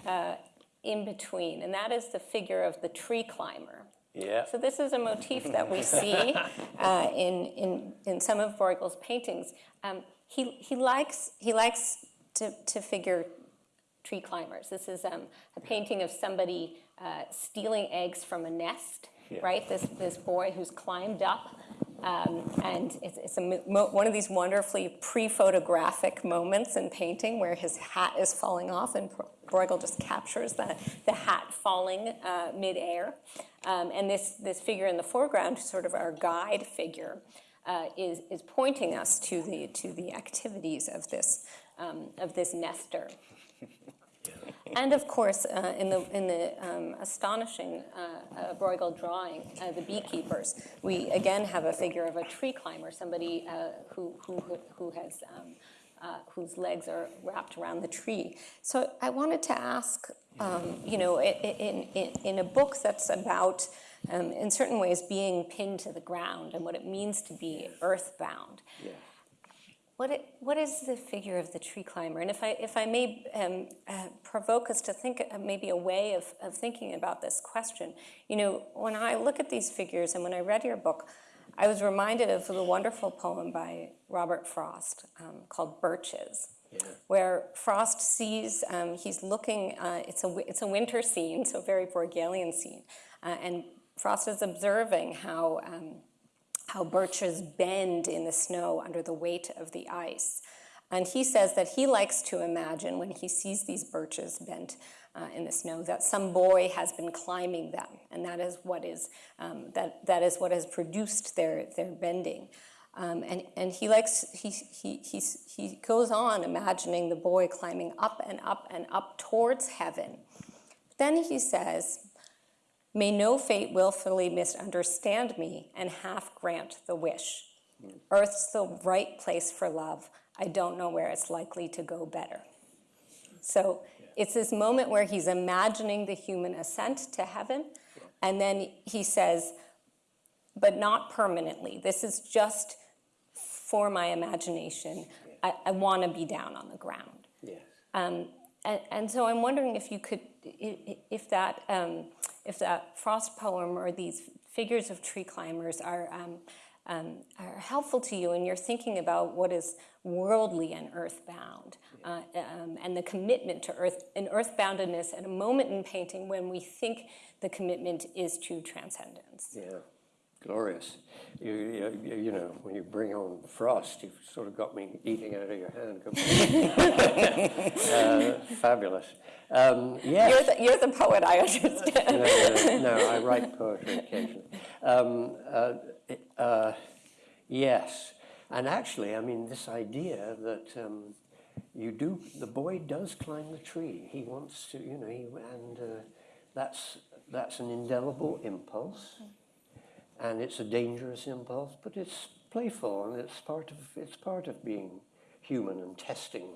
Speaker 4: uh, in between, and that is the figure of the tree climber.
Speaker 2: Yeah.
Speaker 4: So this is a motif that we see uh, in, in, in some of Bruegel's paintings. Um, he, he likes, he likes to, to figure tree climbers. This is um, a painting of somebody uh, stealing eggs from a nest,
Speaker 2: Yeah.
Speaker 4: right? This, this boy who's climbed up. Um, and it's, it's a, mo- mo- one of these wonderfully pre-photographic moments in painting where his hat is falling off and Bruegel just captures the, the hat falling uh, midair. Um, and this, this figure in the foreground, sort of our guide figure, uh, is, is pointing us to the, to the activities of this, um, of this nester. And of course, uh, in the, in the um, astonishing uh, uh, Bruegel drawing, uh, the beekeepers, we again have a figure of a tree climber, somebody uh, who, who, who has, um, uh, whose legs are wrapped around the tree. So I wanted to ask, um, you know, in, in, in a book that's about, um, in certain ways, being pinned to the ground and what it means to be earthbound. What, it, what is the figure of the tree climber? And if I, if I may um, uh, provoke us to think uh, maybe a way of, of thinking about this question, you know, when I look at these figures and when I read your book, I was reminded of the wonderful poem by Robert Frost um, called Birches, where Frost sees, um, he's looking, uh, it's, a, it's a winter scene, so a very Bruegelian scene, uh, and Frost is observing how um, how birches bend in the snow under the weight of the ice. And he says that he likes to imagine when he sees these birches bent uh, in the snow that some boy has been climbing them, and that is what is um, that that is what has produced their their bending. Um, and and he likes he he he's, he goes on imagining the boy climbing up and up and up towards heaven. Then he says, May no fate willfully misunderstand me and half grant the wish. Earth's the right place for love. I don't know where it's likely to go better. So it's this moment where he's imagining the human ascent to heaven, and then he says, but not permanently. This is just for my imagination. I, I want to be down on the ground.
Speaker 2: Yes.
Speaker 4: Um, and, and so I'm wondering if you could, if that, um, if that Frost poem or these figures of tree climbers are, um, um, are helpful to you in your thinking about what is worldly and earthbound, uh, um, and the commitment to earth and earthboundedness at a moment in painting when we think the commitment is to transcendence.
Speaker 2: Yeah. Glorious. You, you, you- know, when you bring on frost, you've sort of got me eating out of your hand. uh, fabulous. Um, yes.
Speaker 4: You're the, you're the poet, I understand.
Speaker 2: no, no, no, I write poetry occasionally. Um, uh, uh, yes, and actually, I mean, this idea that um, you do, the boy does climb the tree. He wants to, you know, he, and uh, that's that's an indelible impulse, and it's a dangerous impulse, but it's playful and it's part of it's part of being human and testing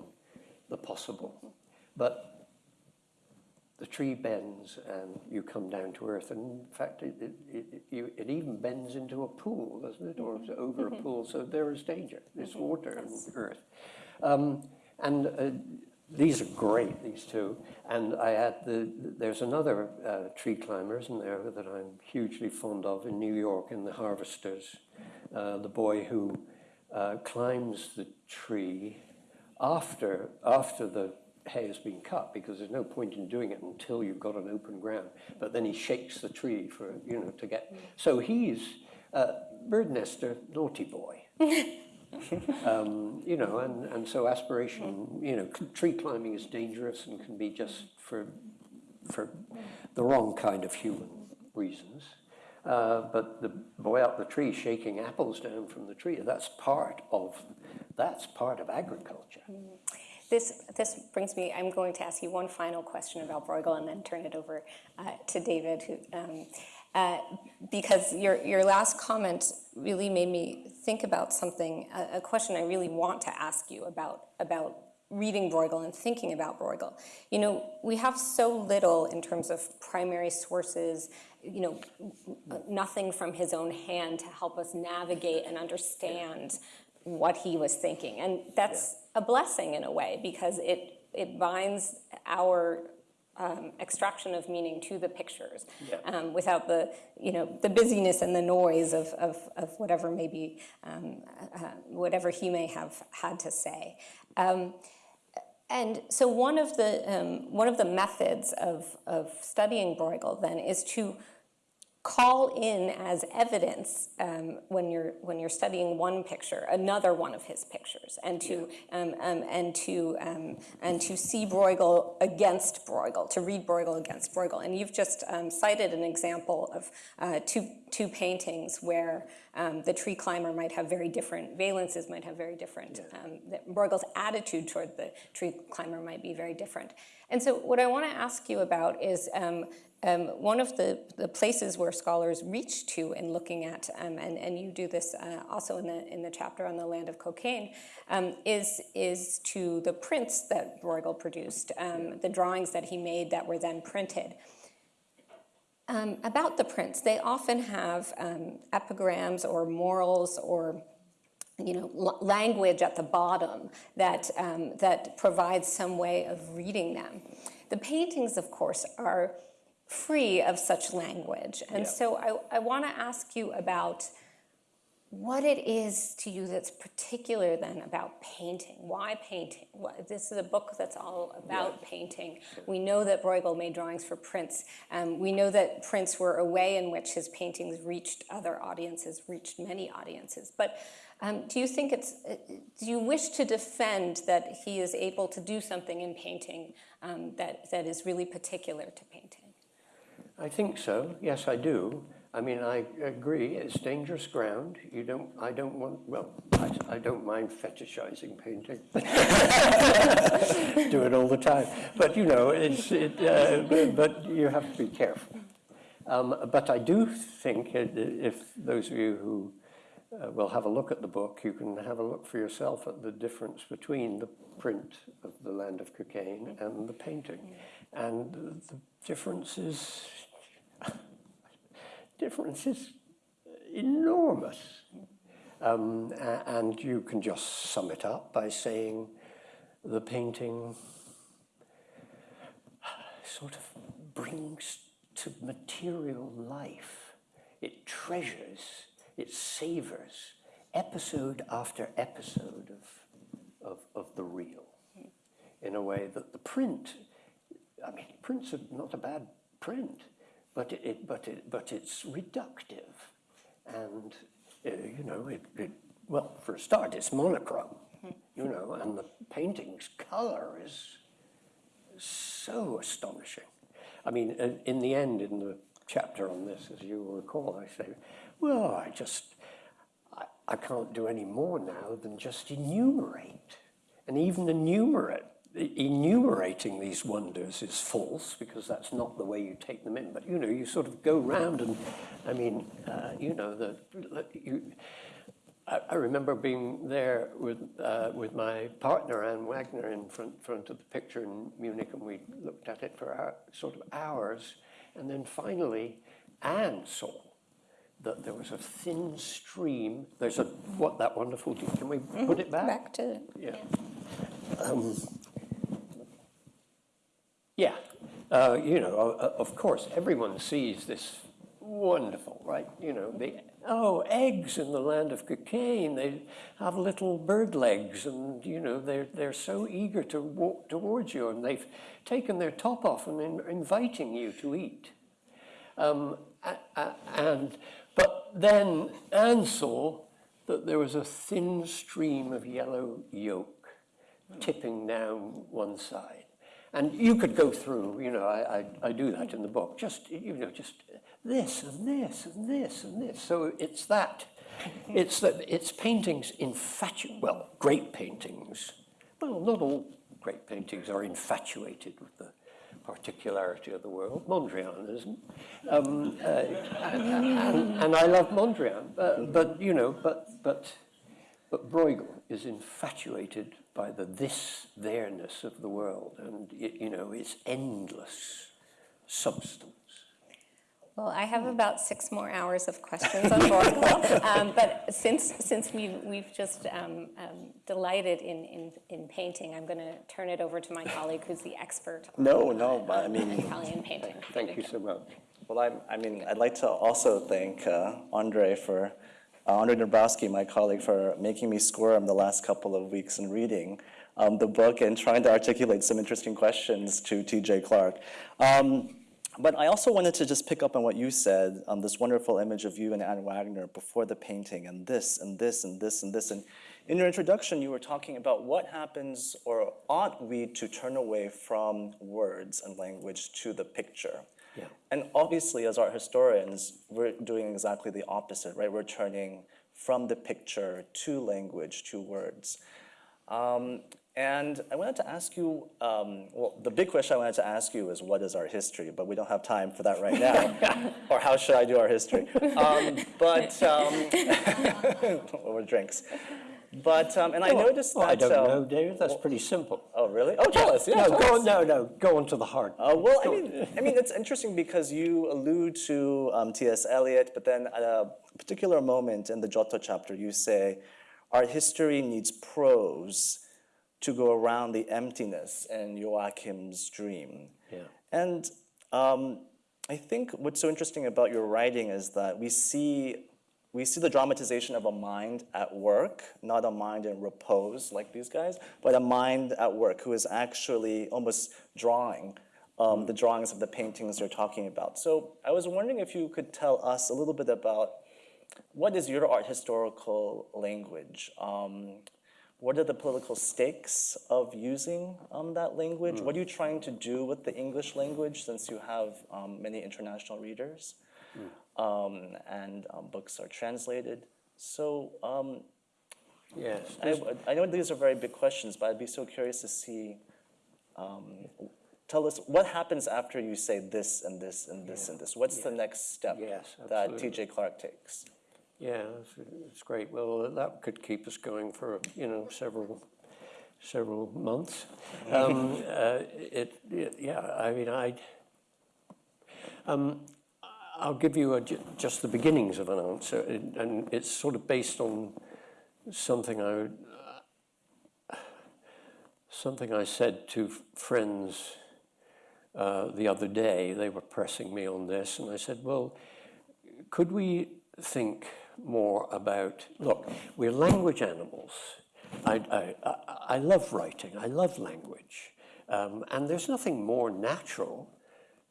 Speaker 2: the possible, but the tree bends and you come down to earth. And in fact, it, it, it, you, it even bends into a pool, doesn't it? Or over a pool. So there is danger. There's water and earth. Um, and uh, these are great, these two. And I had the, there's another uh, tree climber, isn't there, that I'm hugely fond of in New York in The Harvesters. Uh, the boy who uh, climbs the tree after, after the hay has been cut because there's no point in doing it until you've got an open ground. But then he shakes the tree for, you know, to get. So he's uh, bird nester, naughty boy. um, you know, and, and so aspiration, you know, tree climbing is dangerous and can be just for, for the wrong kind of human reasons. Uh, but the boy up the tree shaking apples down from the tree, that's part of, that's part of agriculture.
Speaker 4: This, this brings me, I'm going to ask you one final question about Bruegel and then turn it over uh, to David, who, um, uh, because your, your last comment really made me think about something, a, a question I really want to ask you about, about reading Bruegel and thinking about Bruegel. You know, we have so little in terms of primary sources, you know, nothing from his own hand to help us navigate and understand what he was thinking. And that's a blessing in a way because it, it binds our um, extraction of meaning to the pictures
Speaker 2: Yeah.
Speaker 4: um, without the, you know, the busyness and the noise of, of, of whatever maybe, um, uh, whatever he may have had to say. Um, and so one of the, um, one of the methods of, of studying Bruegel then is to call in as evidence um, when you're when you're studying one picture another one of his pictures and to um, um, and to um, and to see Bruegel against Bruegel to read Bruegel against Bruegel. And you've just um, cited an example of uh, two two paintings where um, the tree climber might have very different valences might have very different um, Bruegel's attitude toward the tree climber might be very different. And so what I want to ask you about is um, um, one of the, the places where scholars reach to in looking at, um, and, and you do this uh, also in the, in the chapter on the land of Cockaigne, um, is, is to the prints that Bruegel produced, um, the drawings that he made that were then printed. Um, about the prints, they often have um, epigrams or morals or you know, language at the bottom that, um, that provides some way of reading them. The paintings, of course, are free of such language. And
Speaker 2: Yeah.
Speaker 4: so I, I want to ask you about what it is to you that's particular then about painting. Why painting? What, this is a book that's all about painting. We know that Bruegel made drawings for prints. Um, we know that prints were a way in which his paintings reached other audiences, reached many audiences. But um, do you think it's, uh, do you wish to defend that he is able to do something in painting um, that, that is really particular to painting?
Speaker 2: I think so. Yes, I do. I mean, I agree. It's dangerous ground. You don't. I don't want. Well, I, I don't mind fetishizing painting. do it all the time. But you know, it's. It, uh, but, you have to be careful. Um, but I do think if those of you who uh, will have a look at the book, you can have a look for yourself at the difference between the print of the Land of Cockaigne and the painting, and the difference is difference is enormous. Um, and you can just sum it up by saying the painting sort of brings to material life. It treasures, it savors episode after episode of, of, of the real in a way that the print, I mean, prints are not a bad print, but it, but it, but it's reductive. And, uh, you know, it, it, well, for a start, it's monochrome, you know, and the painting's color is so astonishing. I mean, in, in the end, in the chapter on this, as you will recall, I say, well, I just, I, I can't do any more now than just enumerate. And even enumerate, enumerating these wonders is false because that's not the way you take them in. But, you know, you sort of go round and, I mean, uh, you know, the, you, I, I remember being there with, uh, with my partner, Anne Wagner, in front, front of the picture in Munich, and we looked at it for hour, sort of hours. And then finally, Anne saw that there was a thin stream. There's a, what, that wonderful, can we put it back?
Speaker 4: Back to,
Speaker 2: Yeah. Um, yeah, uh, you know, of course, everyone sees this wonderful, right? You know, the oh, eggs in the land of Cockaigne. They have little bird legs, and you know, they're they're so eager to walk towards you, and they've taken their top off and in, inviting you to eat. Um, and but then Anne saw that there was a thin stream of yellow yolk tipping down one side. And you could go through, you know, I, I, I do that in the book, just, you know, just this and this and this and this. So it's that, it's that, it's paintings infatu, well, great paintings, well, not all great paintings are infatuated with the particularity of the world. Mondrian isn't. Um, uh, and, and I love Mondrian, but, but you know, but, but, but Bruegel is infatuated by the this there-ness of the world, and y- you know, its endless substance.
Speaker 4: well, I have about six more hours of questions on Bruegel. um, But since, since we've, we've just um, um, delighted in, in, in painting, I'm going to turn it over to my colleague who's the expert on
Speaker 3: No, no, but I mean,
Speaker 4: Italian painting.
Speaker 2: Thank you so much.
Speaker 3: well, I, I mean, I'd like to also thank uh, Andre for, uh, Andre Dabrowski, my colleague, for making me squirm the last couple of weeks in reading um, the book and trying to articulate some interesting questions to TJ Clark. Um, but I also wanted to just pick up on what you said, um, this wonderful image of you and Anne Wagner before the painting, and this, and this, and this, and this. And in your introduction, you were talking about what happens, or ought we to turn away from words and language to the picture?
Speaker 2: Yeah.
Speaker 3: And obviously, as art historians, we're doing exactly the opposite, right? We're turning from the picture to language, to words. Um, and I wanted to ask you, um, well, the big question I wanted to ask you is what is our history? But we don't have time for that right now. or how should I do our history? Um, but, um, or drinks. But, um, and I noticed that.
Speaker 2: Oh, I don't
Speaker 3: um,
Speaker 2: know, David, that's pretty simple.
Speaker 3: Oh, really? Oh, tell us. Yeah,
Speaker 2: No, go on, no, no, go on to the heart.
Speaker 3: Uh, well, I mean, I mean, it's interesting because you allude to um, T.S. Eliot, but then at a particular moment in the Giotto chapter, you say, "Our history needs prose to go around the emptiness in Joachim's dream."
Speaker 2: Yeah.
Speaker 3: And um, I think what's so interesting about your writing is that we see we see the dramatization of a mind at work, not a mind in repose like these guys, but a mind at work who is actually almost drawing um, the drawings of the paintings you're talking about. So I was wondering if you could tell us a little bit about what is your art historical language? Um, what are the political stakes of using um, that language? What are you trying to do with the English language since you have um, many international readers um, and um, books are translated? So um,
Speaker 2: Yes,
Speaker 3: I, I know these are very big questions, but I'd be so curious to see. Um, tell us what happens after you say this and this and this and this. What's the next step
Speaker 2: Yes,
Speaker 3: that. T.J. Clark takes?
Speaker 2: Yeah, it's, it's great. Well, that could keep us going for, you know, several, several months. Um, uh, it, it, yeah, I mean, I, um, I'll give you a, just the beginnings of an answer, and, it's sort of based on something I, something I said to friends uh, the other day. They were pressing me on this, and I said, well, could we think more about look we're language animals. I, I, I, I love writing. I love language. Um, and there's nothing more natural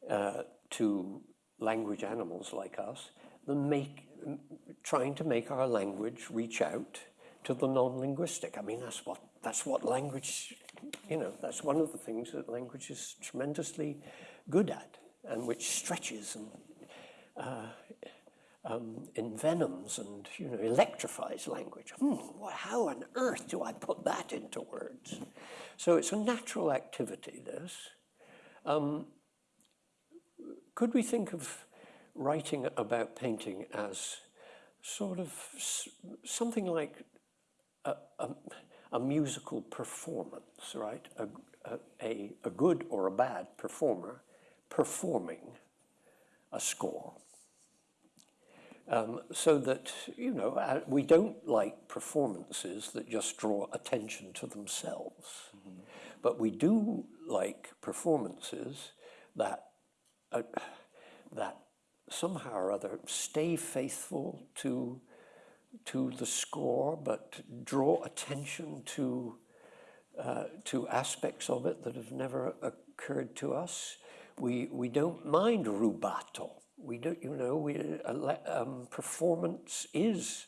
Speaker 2: uh, to language animals like us than make trying to make our language reach out to the non-linguistic. I mean, that's what that's what language, you know, that's one of the things that language is tremendously good at, and which stretches and uh, um, envenoms and you know electrifies language. Hmm, how on earth do I put that into words? So it's a natural activity. This. Um, could we think of writing about painting as sort of something like a, a, a musical performance, right? A, a, a, good or a bad performer performing a score. Um, so that, you know, uh, we don't like performances that just draw attention to themselves. But we do like performances that uh, that somehow or other stay faithful to to the score, but draw attention to uh, to aspects of it that have never occurred to us. We we don't mind rubato. We don't, you know, we uh, um, performance is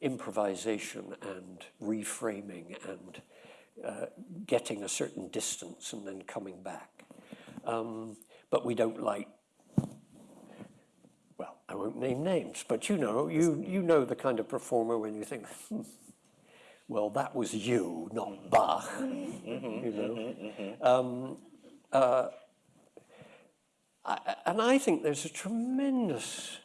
Speaker 2: improvisation and reframing and uh, getting a certain distance and then coming back. Um, but we don't like well, I won't name names, but you know, you, you know the kind of performer when you think, hmm, well, that was you, not Bach, you know. Um, uh, I, and I think there's a tremendous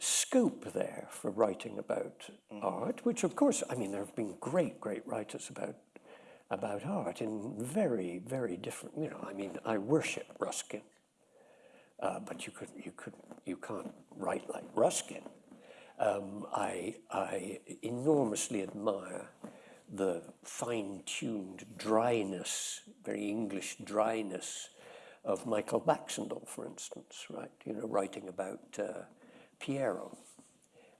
Speaker 2: scope there for writing about art, which of course, I mean, there have been great, great writers about about art in very, very different, you know, I mean, I worship Ruskin. Uh, but you could you could you can't write like Ruskin. Um, I I enormously admire the fine-tuned dryness, very English dryness of Michael Baxandall, for instance, right? You know, writing about uh, Piero,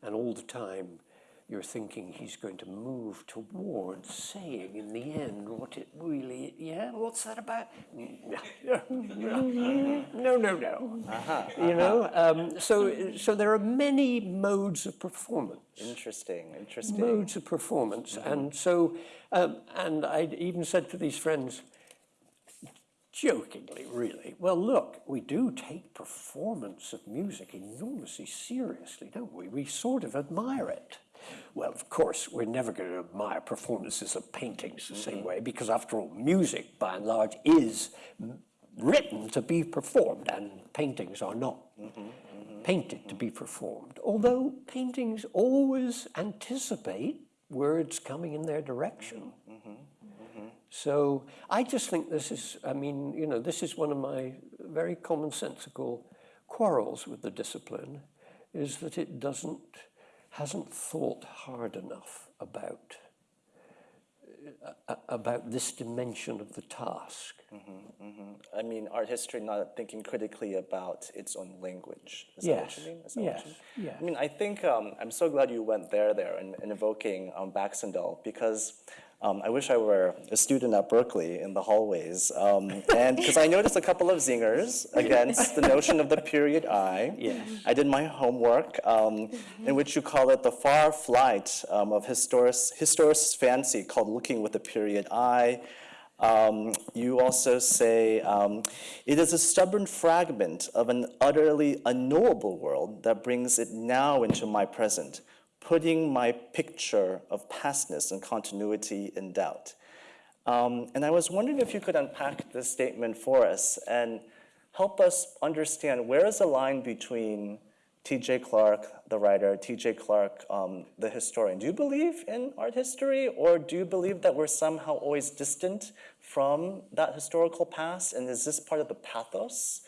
Speaker 2: and all the time you're thinking he's going to move towards saying in the end what it really, yeah, what's that about? No, no, no. You know, um, so, so there are many modes of performance
Speaker 3: Interesting, interesting.
Speaker 2: modes of performance. And so, um, and I even said to these friends, jokingly, really, well, look, we do take performance of music enormously seriously, don't we? We sort of admire it. Well, of course, we're never going to admire performances of paintings the same mm-hmm. way, because after all, music, by and large, is written to be performed, and paintings are not mm-hmm, mm-hmm. painted to be performed. Although paintings always anticipate words coming in their direction. So I just think this is, I mean, you know, this is one of my very commonsensical quarrels with the discipline, is that it doesn't, hasn't thought hard enough about uh, about this dimension of the task.
Speaker 3: I mean, art history not thinking critically about its own language. Is that what
Speaker 2: Yes,
Speaker 3: you mean? Is that what
Speaker 2: yes, yes.
Speaker 3: I mean, I think um, I'm so glad you went there, there, and, and evoking um, Baxandall because um, I wish I were a student at Berkeley in the hallways, um, and because I noticed a couple of zingers against the notion of the period eye.
Speaker 2: Yes.
Speaker 3: I did my homework, um, in which you call it the far flight um, of historic, historicist fancy called looking with the period eye. Um, you also say, um, it is a stubborn fragment of an utterly unknowable world that brings it now into my present, putting my picture of pastness and continuity in doubt. Um, and I was wondering if you could unpack this statement for us and help us understand where is the line between T.J. Clark, the writer, T.J. Clark, um, the historian. Do you believe in art history, or do you believe that we're somehow always distant from that historical past? And is this part of the pathos?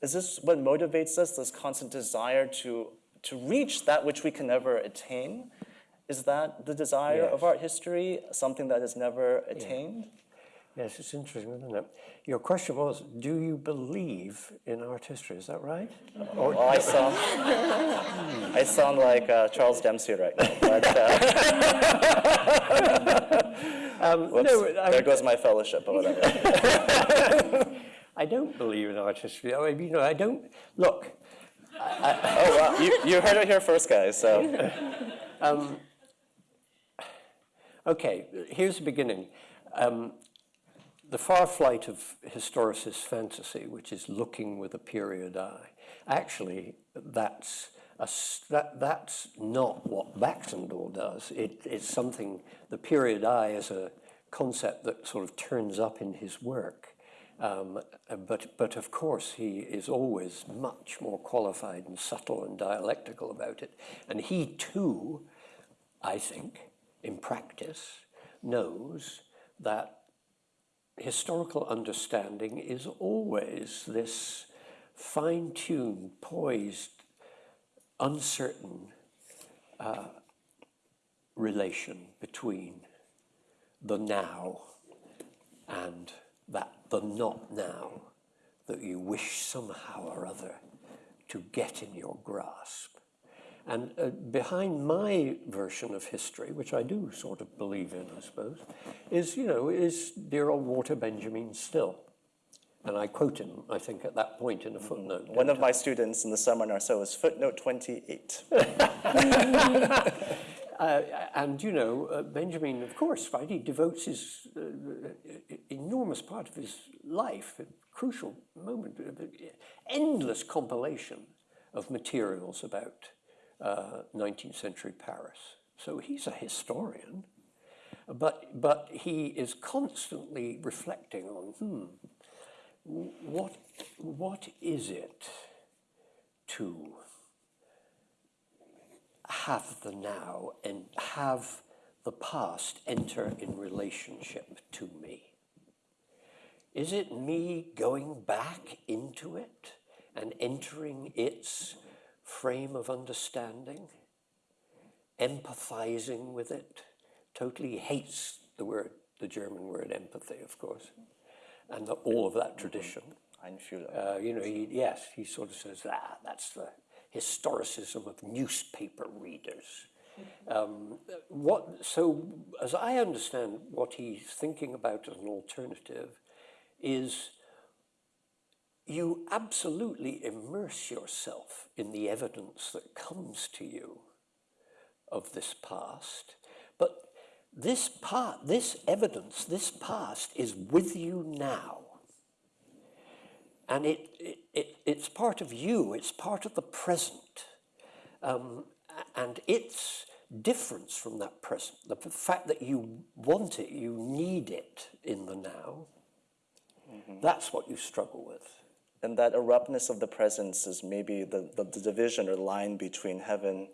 Speaker 3: Is this what motivates us, this constant desire to, to reach that which we can never attain? Is that the desire of art history, something that is never attained?
Speaker 2: Yes, it's interesting, isn't it? Your question was, do you believe in art history? Is that right? Or,
Speaker 3: Well, I sound, I sound like uh, Charles Dempsey right now, but uh,
Speaker 2: um,
Speaker 3: whoops,
Speaker 2: no, I,
Speaker 3: there goes my fellowship or whatever.
Speaker 2: I don't believe in art history. I mean, you know, I don't look.
Speaker 3: Oh, wow, you, you heard it here first, guys, so.
Speaker 2: Okay, here's the beginning. Um, the far flight of historicist fantasy, which is looking with a period eye, actually, that's, a, that, that's not what Baxandall does. It, it's something, the period eye is a concept that sort of turns up in his work. Um, uh, but, but of course, he is always much more qualified and subtle and dialectical about it. And he too, I think, in practice, knows that historical understanding is always this fine tuned, poised, uncertain uh, relation between the now and that the not now that you wish somehow or other to get in your grasp. And uh, behind my version of history, which I do sort of believe in, I suppose, is, you know, is dear old Walter Benjamin still. And I quote him, I think, at that point in a footnote.
Speaker 3: One of my students in the seminar, so is footnote 28.
Speaker 2: Uh, and, you know, uh, Benjamin, of course, right, he devotes his uh, uh, enormous part of his life, a crucial moment, uh, endless compilation of materials about uh, 19th century Paris. So he's a historian, but, but he is constantly reflecting on, hmm, what, what is it to have the now and have the past enter in relationship to me? Is it me going back into it and entering its frame of understanding, empathizing with it? Totally hates the word, the German word empathy, of course, and the, all of that tradition.
Speaker 3: Einfühlung.
Speaker 2: Uh, you know, he, yes, he sort of says, ah, that's the historicism of newspaper readers. Um, what, so, as I understand what he's thinking about as an alternative, is you absolutely immerse yourself in the evidence that comes to you of this past, but this part, this evidence, this past is with you now. And it, it, it, it's part of you, it's part of the present. Um, and its difference from that present, the fact that you want it, you need it in the now, that's what you struggle with.
Speaker 3: And that abruptness of the presence is maybe the, the, the division or line between heaven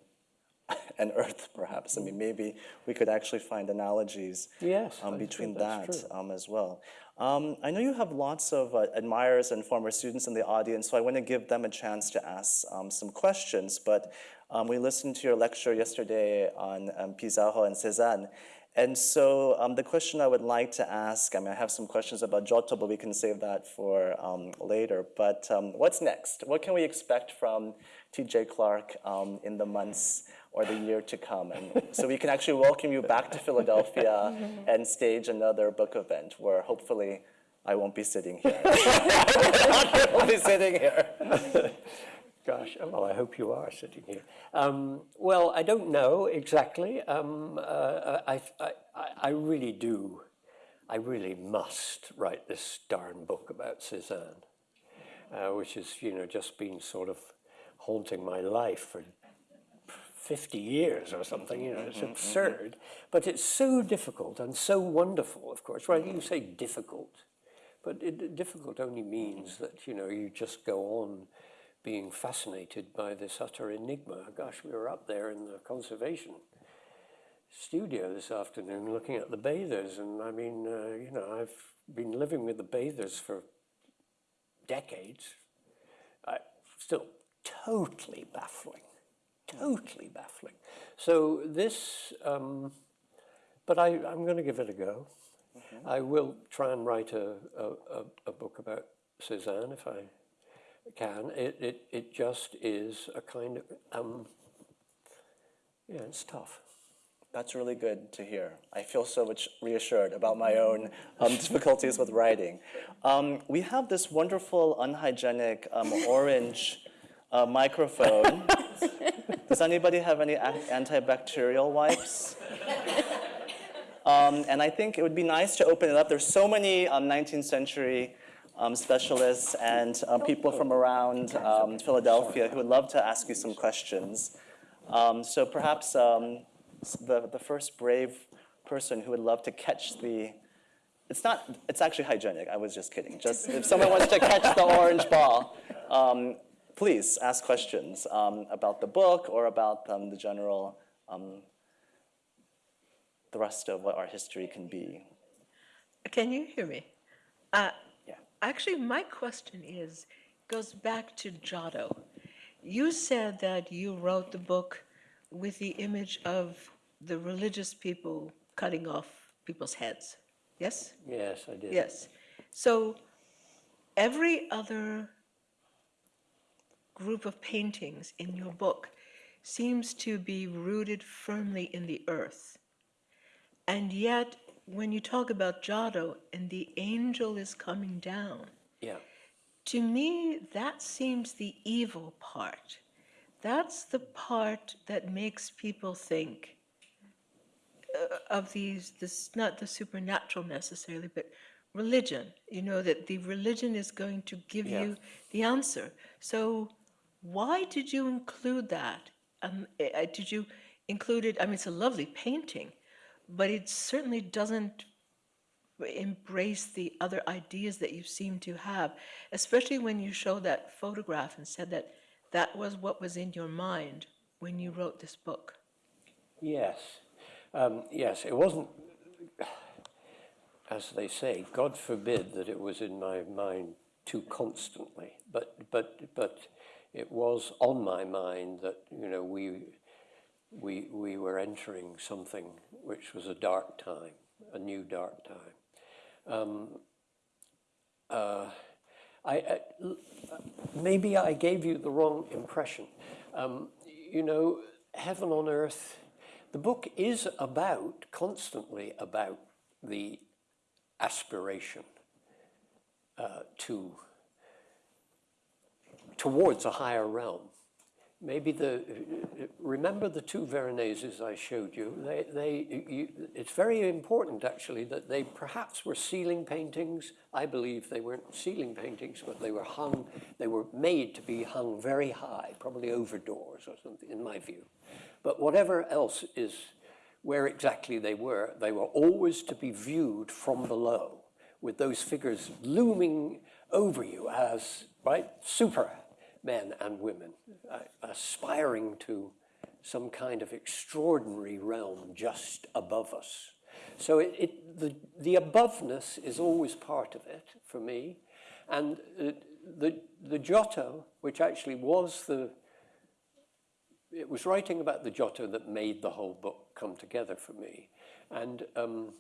Speaker 3: and earth, perhaps. I mean, maybe we could actually find analogies
Speaker 2: Yes,
Speaker 3: um, between that um, as well. Um, I know you have lots of uh, admirers and former students in the audience, so I want to give them a chance to ask um, some questions. But um, we listened to your lecture yesterday on um, Pissarro and Cézanne. And so um, the question I would like to ask, I mean, I have some questions about Giotto, but we can save that for um, later. But um, what's next? What can we expect from TJ Clark um, in the months or the year to come? And so we can actually welcome you back to Philadelphia and stage another book event where hopefully I won't be sitting here. I won't be sitting here.
Speaker 2: Gosh, oh, well, I hope you are sitting here. Um, well, I don't know exactly. Um, uh, I, I, I, really do, I really must write this darn book about Cézanne, uh, which has, you know, just been sort of haunting my life for 50 years or something, you know, it's absurd. But it's so difficult and so wonderful, of course. Right, you say difficult, but it, difficult only means that, you know, you just go on being fascinated by this utter enigma. Gosh, we were up there in the conservation studio this afternoon looking at the bathers, and I mean, uh, you know, I've been living with the bathers for decades. I, still totally baffling, totally baffling. So this, um, but I, I'm going to give it a go. I will try and write a, a, a, a book about Cézanne if I can. It, it, it just is a kind of, um, yeah, it's tough.
Speaker 3: That's really good to hear. I feel so much reassured about my own um, difficulties with writing. Um, we have this wonderful unhygienic um, orange a microphone. Does anybody have any antibacterial wipes? Um, and I think it would be nice to open it up. There's so many um, 19th century um, specialists and uh, people from around um, Philadelphia who would love to ask you some questions. Um, so perhaps um, the, the first brave person who would love to catch the, it's not, it's actually hygienic, I was just kidding. Just if someone wants to catch the orange ball, um, please ask questions um, about the book or about um, the general um, thrust of what our history can be.
Speaker 5: Can you hear me? Uh. Actually, my question is, goes back to Giotto. You said that you wrote the book with the image of the religious people cutting off people's heads. Yes?
Speaker 2: Yes, I did.
Speaker 5: Yes. So every other group of paintings in your book seems to be rooted firmly in the earth. And yet, when you talk about Giotto and the angel is coming down,
Speaker 2: Yeah.
Speaker 5: to me, that seems the evil part. That's the part that makes people think uh, of these, this, not the supernatural necessarily, but religion. You know, that the religion is going to give
Speaker 2: Yeah.
Speaker 5: you the answer. So, why did you include that? Um, eh, eh, did you include it? I mean, it's a lovely painting, but it certainly doesn't embrace the other ideas that you seem to have, especially when you show that photograph and said that that was what was in your mind when you wrote this book.
Speaker 2: Yes. Um, yes, it wasn't, as they say, God forbid that it was in my mind too constantly, but, but, but it was on my mind that, you know, we, we, we were entering something which was a dark time, a new dark time. Um, uh, I, I- maybe I gave you the wrong impression. Um, you know, heaven on earth, the book is about, constantly about the aspiration uh, to, towards a higher realm. Maybe the, remember the two Veroneses I showed you? They, they, you, it's very important actually that they perhaps were ceiling paintings. I believe they weren't ceiling paintings, but they were hung, they were made to be hung very high, probably over doors or something, in my view. But whatever else is where exactly they were, they were always to be viewed from below, with those figures looming over you as, right, super men and women, uh, aspiring to some kind of extraordinary realm just above us. So it, it, the, the aboveness is always part of it for me. And uh, the, the Giotto, which actually was the, it was writing about the Giotto that made the whole book come together for me. And um,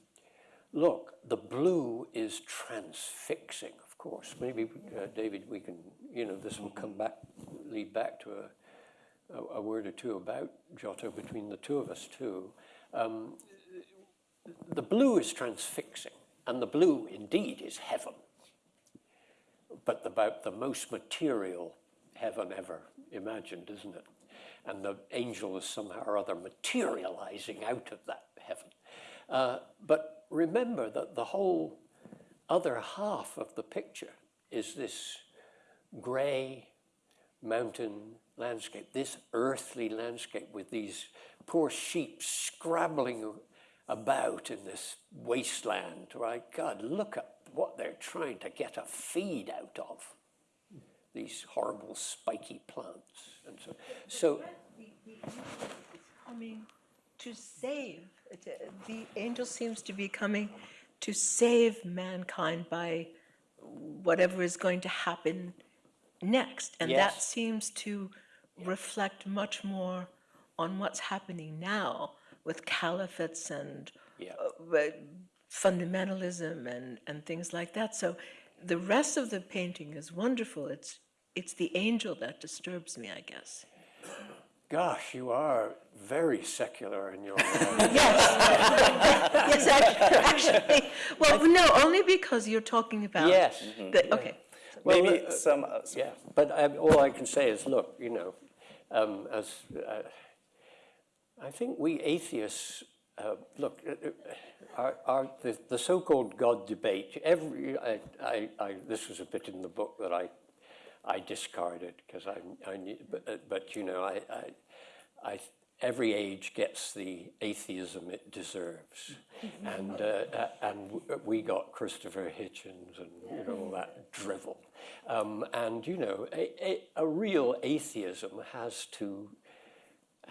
Speaker 2: look, the blue is transfixing, course. Maybe, uh, David, we can, you know, this will come back, lead back to a, a, a word or two about Giotto between the two of us, too. Um, the blue is transfixing, and the blue indeed is heaven, but about the most material heaven ever imagined, isn't it? And the angel is somehow or other materializing out of that heaven. Uh, but remember that the whole other half of the picture is this gray mountain landscape, this earthly landscape with these poor sheep scrabbling about in this wasteland, right? God, look at what they're trying to get a feed out of. These horrible spiky plants. And so, so
Speaker 5: Coming to save, the angel seems to be coming to save mankind by whatever is going to happen next. And that seems to reflect much more on what's happening now with caliphates and
Speaker 2: Yeah.
Speaker 5: uh, fundamentalism and, and things like that. So the rest of the painting is wonderful. It's, it's the angel that disturbs me, I guess.
Speaker 2: Gosh, you are very secular in your
Speaker 5: Yes, yes, actually, well, no, only because you're talking about.
Speaker 2: Yes.
Speaker 5: the- Okay,
Speaker 2: Well,
Speaker 3: maybe
Speaker 2: uh,
Speaker 3: some, uh, some-
Speaker 2: Yeah, but um, all I can say is, look, you know, um, as uh, I think we atheists, uh, look, uh, uh, our, our, the, the so-called God debate. Every, I, I, I, this was a bit in the book that I, I discard it because I, I knew, but, uh, but you know, I, I, I, every age gets the atheism it deserves, and uh, uh, and we got Christopher Hitchens and you know all that drivel, um, and you know, a, a, a real atheism has to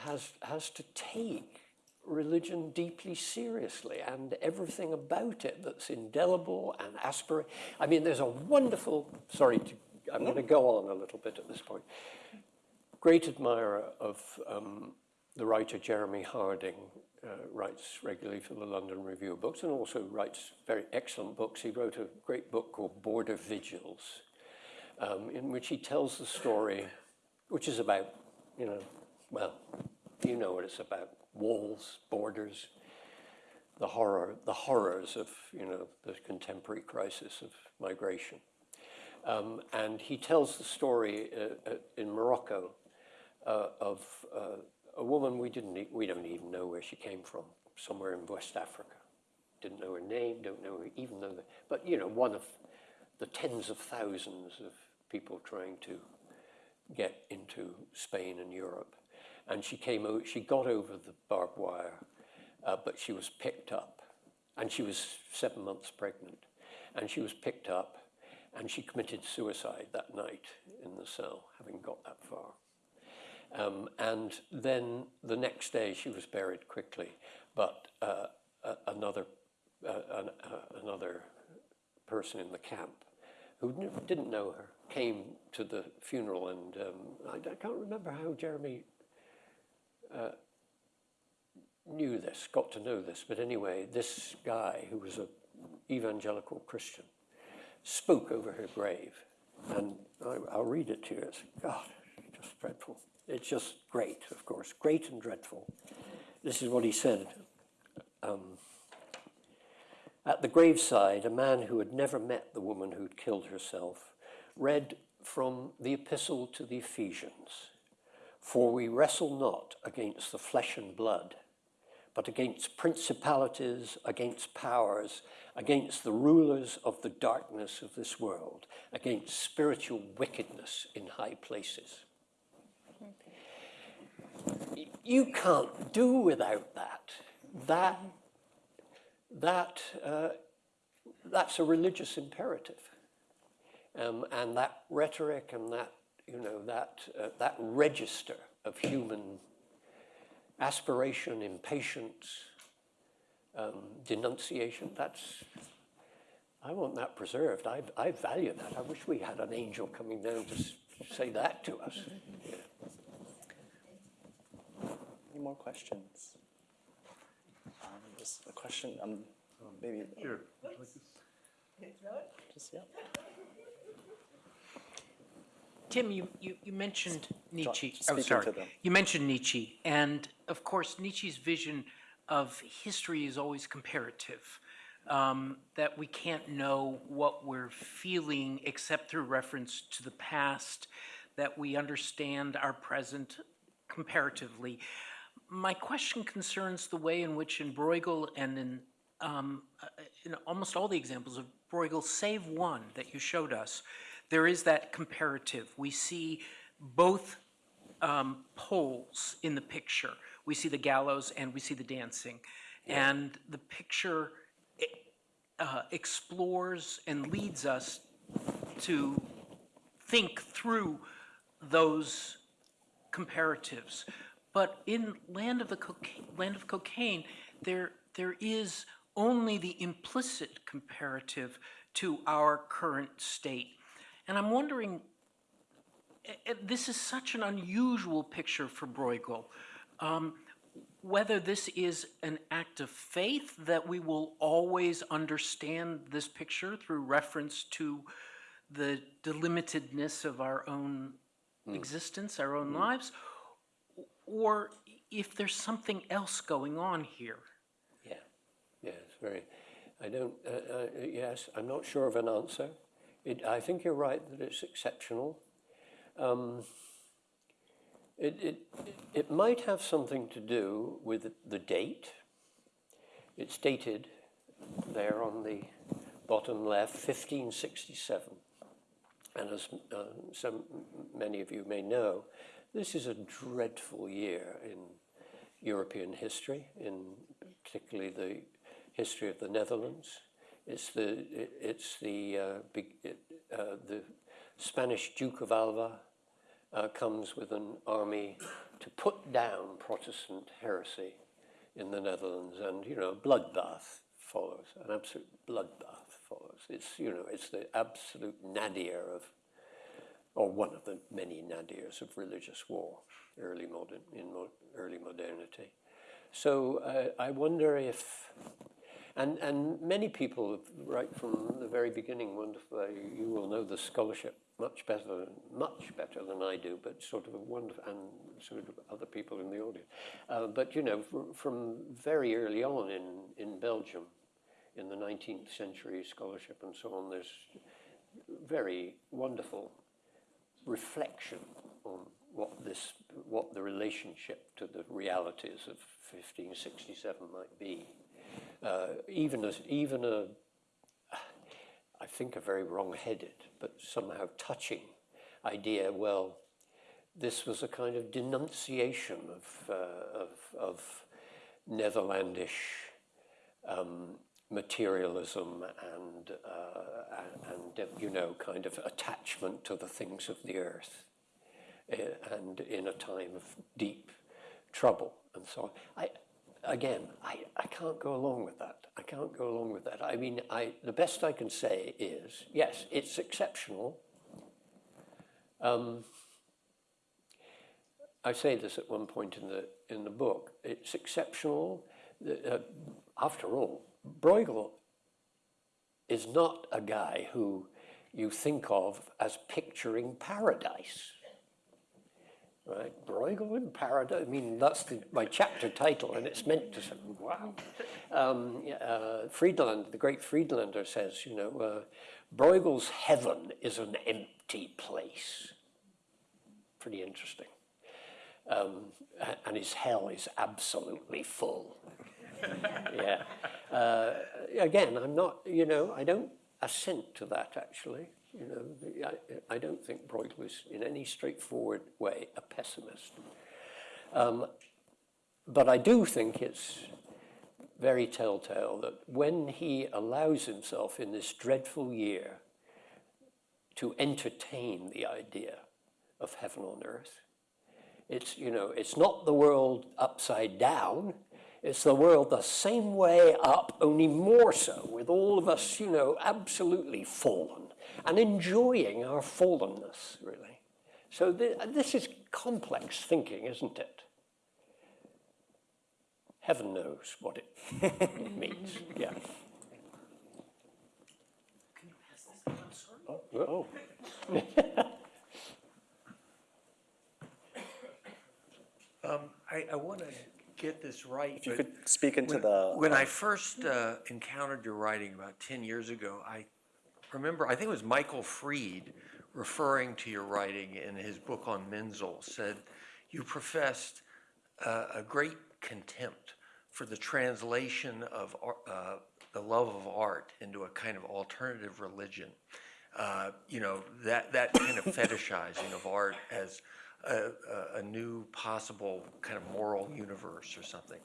Speaker 2: has, has to take religion deeply seriously. And everything about it that's indelible and aspirate. I mean, there's a wonderful, sorry, to, I'm going to go on a little bit at this point. Great admirer of um, the writer Jeremy Harding, uh, writes regularly for the London Review of Books and also writes very excellent books. He wrote a great book called Border Vigils, um, in which he tells the story, which is about, you know, well, you know what it's about walls, borders, the horror, the horrors of, you know, the contemporary crisis of migration. Um, and he tells the story uh, uh, in Morocco uh, of uh, a woman we didn't, we don't even know where she came from, somewhere in West Africa. Didn't know her name, don't know her, even though, the, but you know, one of the tens of thousands of people trying to get into Spain and Europe. And she came, she got over the barbed wire, uh, but she was picked up. And she was seven months pregnant. And she was picked up, and she committed suicide that night in the cell, having got that far. Um, and then the next day she was buried quickly, but uh, a- another, uh, an, uh, another person in the camp who didn't know her came to the funeral, and um, I, I can't remember how Jeremy uh, knew this, got to know this, but anyway, this guy who was an evangelical Christian spoke over her grave, and I, I'll read it to you. It's God, just dreadful. It's just great, of course, great and dreadful. This is what he said. Um, at the graveside, a man who had never met the woman who'd killed herself read from the Epistle to the Ephesians For we wrestle not against the flesh and blood, but against principalities, against powers, against the rulers of the darkness of this world, against spiritual wickedness in high places. You can't do without that. That that uh, that's a religious imperative, um, and that rhetoric and that you know that uh, that register of human aspiration, impatience, um, denunciation. That's I want that preserved. I, I value that. I wish we had an angel coming down to say that to us. Yeah.
Speaker 3: any more questions? Um, Just a question, um, maybe. Sure. Just, yeah.
Speaker 6: Tim, you, you, you mentioned Nietzsche. Oh, sorry. You mentioned Nietzsche, and of course, Nietzsche's vision of history is always comparative. Um, that we can't know what we're feeling except through reference to the past, that we understand our present comparatively. My question concerns the way in which in Bruegel and in, um, uh, in almost all the examples of Bruegel, save one that you showed us, there is that comparative. We see both um, poles in the picture. We see the gallows and we see the dancing. And the picture eh, uh, explores and leads us to think through those comparatives. But in Land of the Cockaigne, Land of Cockaigne, there, there is only the implicit comparative to our current state. And I'm wondering, eh, eh, this is such an unusual picture for Bruegel. Um, whether this is an act of faith that we will always understand this picture through reference to the delimitedness of our own existence, our own lives, or if there's something else going on here.
Speaker 2: Yeah, yeah, it's very. I don't. Uh, uh, yes, I'm not sure of an answer. It, I think you're right that it's exceptional. Um, it, it, it might have something to do with the date. It's dated there on the bottom left, 1567. And as uh, some, many of you may know, this is a dreadful year in European history, in particularly the history of the Netherlands. It's the, it- it's the, uh, uh, the Spanish Duke of Alva uh, comes with an army to put down Protestant heresy in the Netherlands, and you know, bloodbath follows, an absolute bloodbath follows. It's you know, it's the absolute nadir of, or one of the many nadirs of religious war, early modern in mo- early modernity. So uh, I wonder if, and and many people, right from the very beginning, wonderful. You will know the scholarship much better, much better than I do, but sort of a wonderful, and sort of other people in the audience. Uh, but you know, fr- from very early on in in Belgium, in the 19th century scholarship and so on, there's very wonderful reflection on what this, what the relationship to the realities of 1567 might be. Uh, even as, even a, I think a very wrong-headed, but somehow touching idea. Well, this was a kind of denunciation of uh, of, of Netherlandish um, materialism and, uh, and, and, you know, kind of attachment to the things of the earth, uh, and in a time of deep trouble and so on. I, again, I, I can't go along with that. I can't go along with that. I mean, I, the best I can say is, yes, it's exceptional. Um, I say this at one point in the in the book. It's exceptional. Uh, after all, Bruegel is not a guy who you think of as picturing paradise. Right? Bruegel in paradise. I mean, that's the, my chapter title, and it's meant to say, wow. Um, uh, Friedland, the great Friedlander says, you know, uh, Bruegel's heaven is an empty place. Pretty interesting um, and his hell is absolutely full. yeah. Uh, again, I'm not, you know, I don't assent to that actually. You know, I, I don't think Bruegel is in any straightforward way a pessimist. Um, but I do think it's very telltale that when he allows himself in this dreadful year to entertain the idea of heaven on earth, it's, you know, it's not the world upside down. It's the world the same way up, only more so, with all of us, you know, absolutely fallen and enjoying our fallenness, really. So thi- this is complex thinking, isn't it? Heaven knows what it means. Yeah.
Speaker 3: Oh,
Speaker 7: I, I want to get this right.
Speaker 3: if you could speak into
Speaker 7: when,
Speaker 3: the.
Speaker 7: When I first uh, encountered your writing about 10 years ago, I remember, I think it was Michael Fried referring to your writing in his book on Menzel, said you professed uh, a great contempt for the translation of uh, the love of art into a kind of alternative religion. Uh, you know, that, that kind of fetishizing of art as a, a, new possible kind of moral universe or something.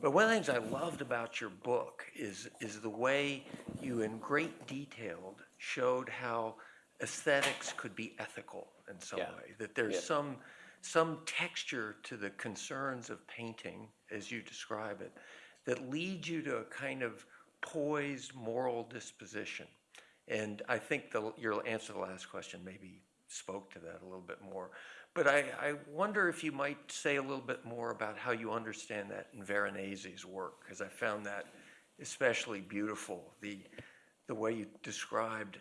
Speaker 7: But one of the things I loved about your book is, is the way you, in great detail, showed how aesthetics could be ethical in some
Speaker 2: Yeah.
Speaker 7: way. That there's
Speaker 2: Yeah.
Speaker 7: some, some texture to the concerns of painting, as you describe it, that leads you to a kind of poised moral disposition. And I think the, your answer to the last question maybe spoke to that a little bit more. But I, I wonder if you might say a little bit more about how you understand that in Veronese's work, because I found that especially beautiful, the, the way you described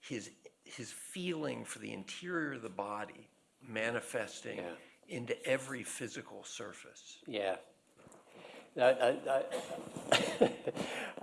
Speaker 7: his, his feeling for the interior of the body manifesting
Speaker 2: Yeah.
Speaker 7: into every physical surface.
Speaker 2: Yeah. I, I, I,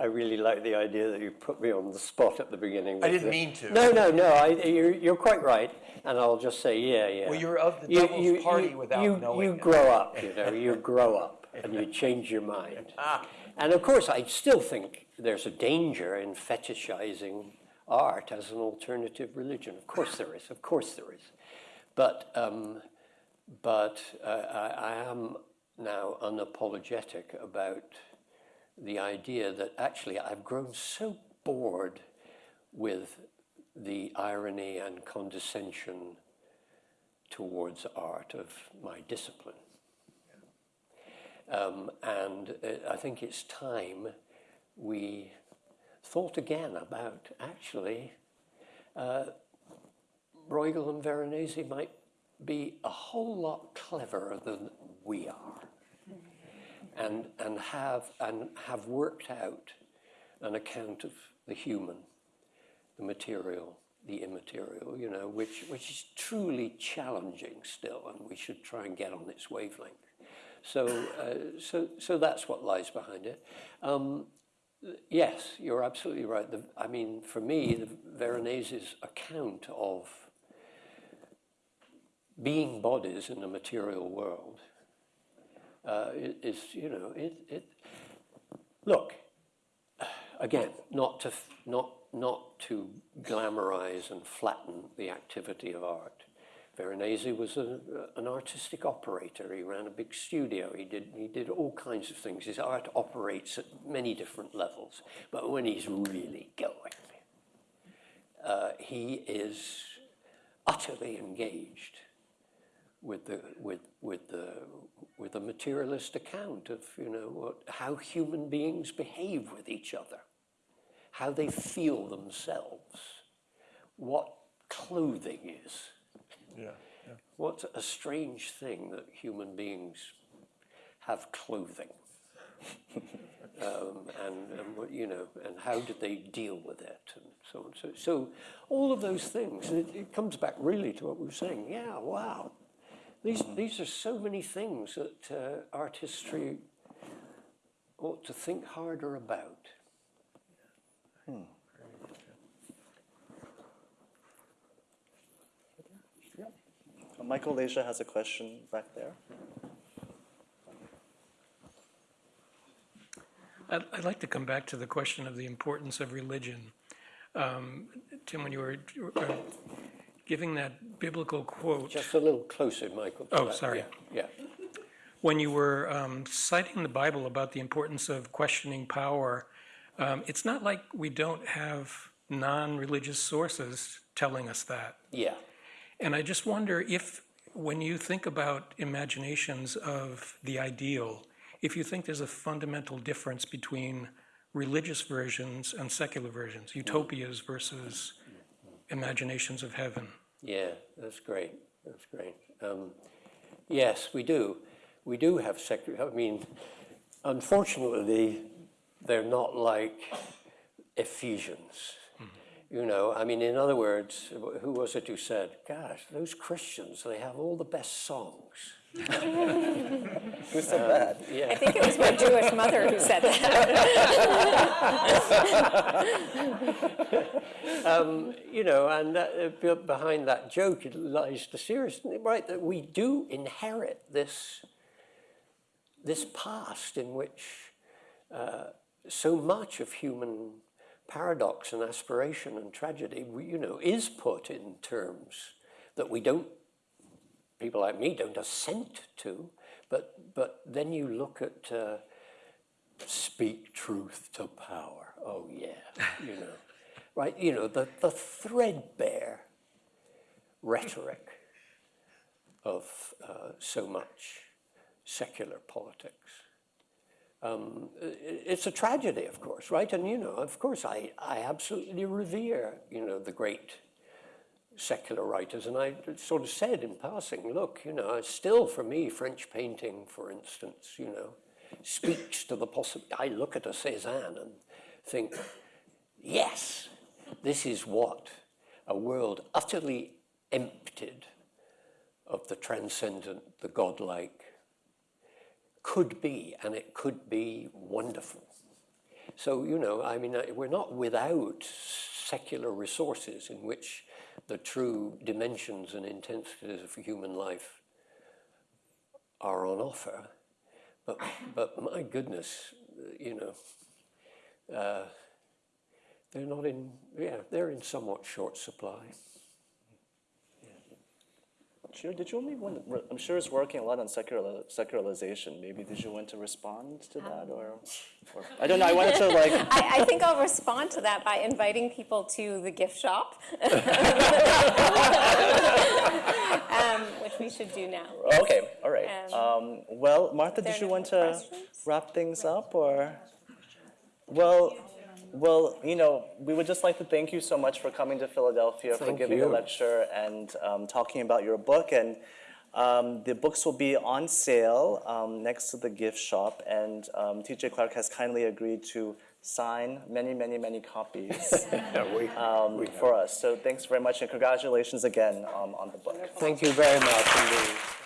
Speaker 2: I really like the idea that you put me on the spot at the beginning.
Speaker 7: I didn't
Speaker 2: the-
Speaker 7: mean to.
Speaker 2: No, no, no, I, you're, you're quite right, and I'll just say, yeah, yeah.
Speaker 7: Well, you're of the
Speaker 2: You-
Speaker 7: devil's
Speaker 2: you-
Speaker 7: party
Speaker 2: you-
Speaker 7: without
Speaker 2: you-
Speaker 7: knowing
Speaker 2: You
Speaker 7: it.
Speaker 2: grow up, you know, you grow up, and you change your mind.
Speaker 7: Ah.
Speaker 2: And of course, I still think there's a danger in fetishizing art as an alternative religion. Of course there is, of course there is. But, um, but uh, I, I am now unapologetic about the idea that actually I've grown so bored with the irony and condescension towards art of my discipline. Um, and uh, I think it's time we thought again about actually uh, Bruegel and Veronese might be a whole lot cleverer than we are and, and, have, and have worked out an account of the human, the material, the immaterial, you know, which, which is truly challenging still, and we should try and get on its wavelength. So, uh, so, so that's what lies behind it. Um, yes, you're absolutely right. The, I mean, for me, the Veronese's account of being bodies in the material world uh, is, you know, it, it, look, again, not to, not, not to glamorize and flatten the activity of art. Veronese was a, an artistic operator. He ran a big studio. He did, he did all kinds of things. His art operates at many different levels. But when he's really going, uh, he is utterly engaged with the with with the with the materialist account of you know what, how human beings behave with each other, how they feel themselves, what clothing is.
Speaker 7: Yeah.
Speaker 2: What a strange thing that human beings have clothing. um, and, and what, you know, and how did they deal with it, and so on. So, so all of those things, it, it comes back really to what we were saying. Yeah, wow, these these are so many things that uh, art history ought to think harder about.
Speaker 3: Uh, Michael Leja has a question back there.
Speaker 8: I'd, I'd like to come back to the question of the importance of religion. Um, Tim, when you were uh, giving that biblical quote,
Speaker 2: Just a little closer, Michael.
Speaker 8: Oh,
Speaker 2: that.
Speaker 8: sorry.
Speaker 2: Yeah.
Speaker 8: when you were um, citing the Bible about the importance of questioning power, um, it's not like we don't have non-religious sources telling us that.
Speaker 2: Yeah.
Speaker 8: And I just wonder if, when you think about imaginations of the ideal, if you think there's a fundamental difference between religious versions and secular versions, utopias versus imaginations of heaven.
Speaker 2: Yeah, that's great. That's great. Um, yes, we do. We do have secular. I mean, unfortunately, they're not like Ephesians. You know, I mean, in other words, who was it who said, "Gosh, those Christians, they have all the best songs."
Speaker 3: Who said that?
Speaker 4: I think it was my Jewish mother who said that.
Speaker 2: um, you know, and that, uh, behind that joke lies the serious, right? That we do inherit this this past in which uh, so much of human paradox and aspiration and tragedy, you know, is put in terms that we don't, people like me don't assent to, but, but then you look at uh, speak truth to power. Oh yeah, you know, right? You know, the, the threadbare rhetoric of uh, so much secular politics. Um, it's a tragedy, of course, right? And you know, of course, I, I absolutely revere, you know, the great secular writers. And I sort of said in passing, look, you know, still for me, French painting, for instance, you know, speaks to the possibility. I look at a Cézanne and think, yes, this is what a world utterly emptied of the transcendent, the godlike, could be, and it could be wonderful. So, you know, I mean, we're not without secular resources in which the true dimensions and intensities of human life are on offer. But, but my goodness, you know, uh, they're not in, yeah, they're in somewhat short supply.
Speaker 3: Sure, did you want, to- I'm sure it's working a lot on secular, secularization. Maybe did you want to respond to that or, or I don't know. I wanted to like.
Speaker 4: I, I think I'll respond to that by inviting people to the gift shop, um, which we should do now.
Speaker 3: Okay, all right.
Speaker 4: Um,
Speaker 3: Um, well, Martha, did you want to
Speaker 4: questions?
Speaker 3: wrap things up or? Well, well, you know, we would just like to thank you so much for coming to Philadelphia, for
Speaker 2: Thank
Speaker 3: giving a lecture and um, talking about your book. And um, the books will be on sale um, next to the gift shop. And um, TJ Clark has kindly agreed to sign many, many, many copies
Speaker 2: we,
Speaker 3: um, for us. So thanks very much and congratulations again um, on the book.
Speaker 2: thank you very much indeed.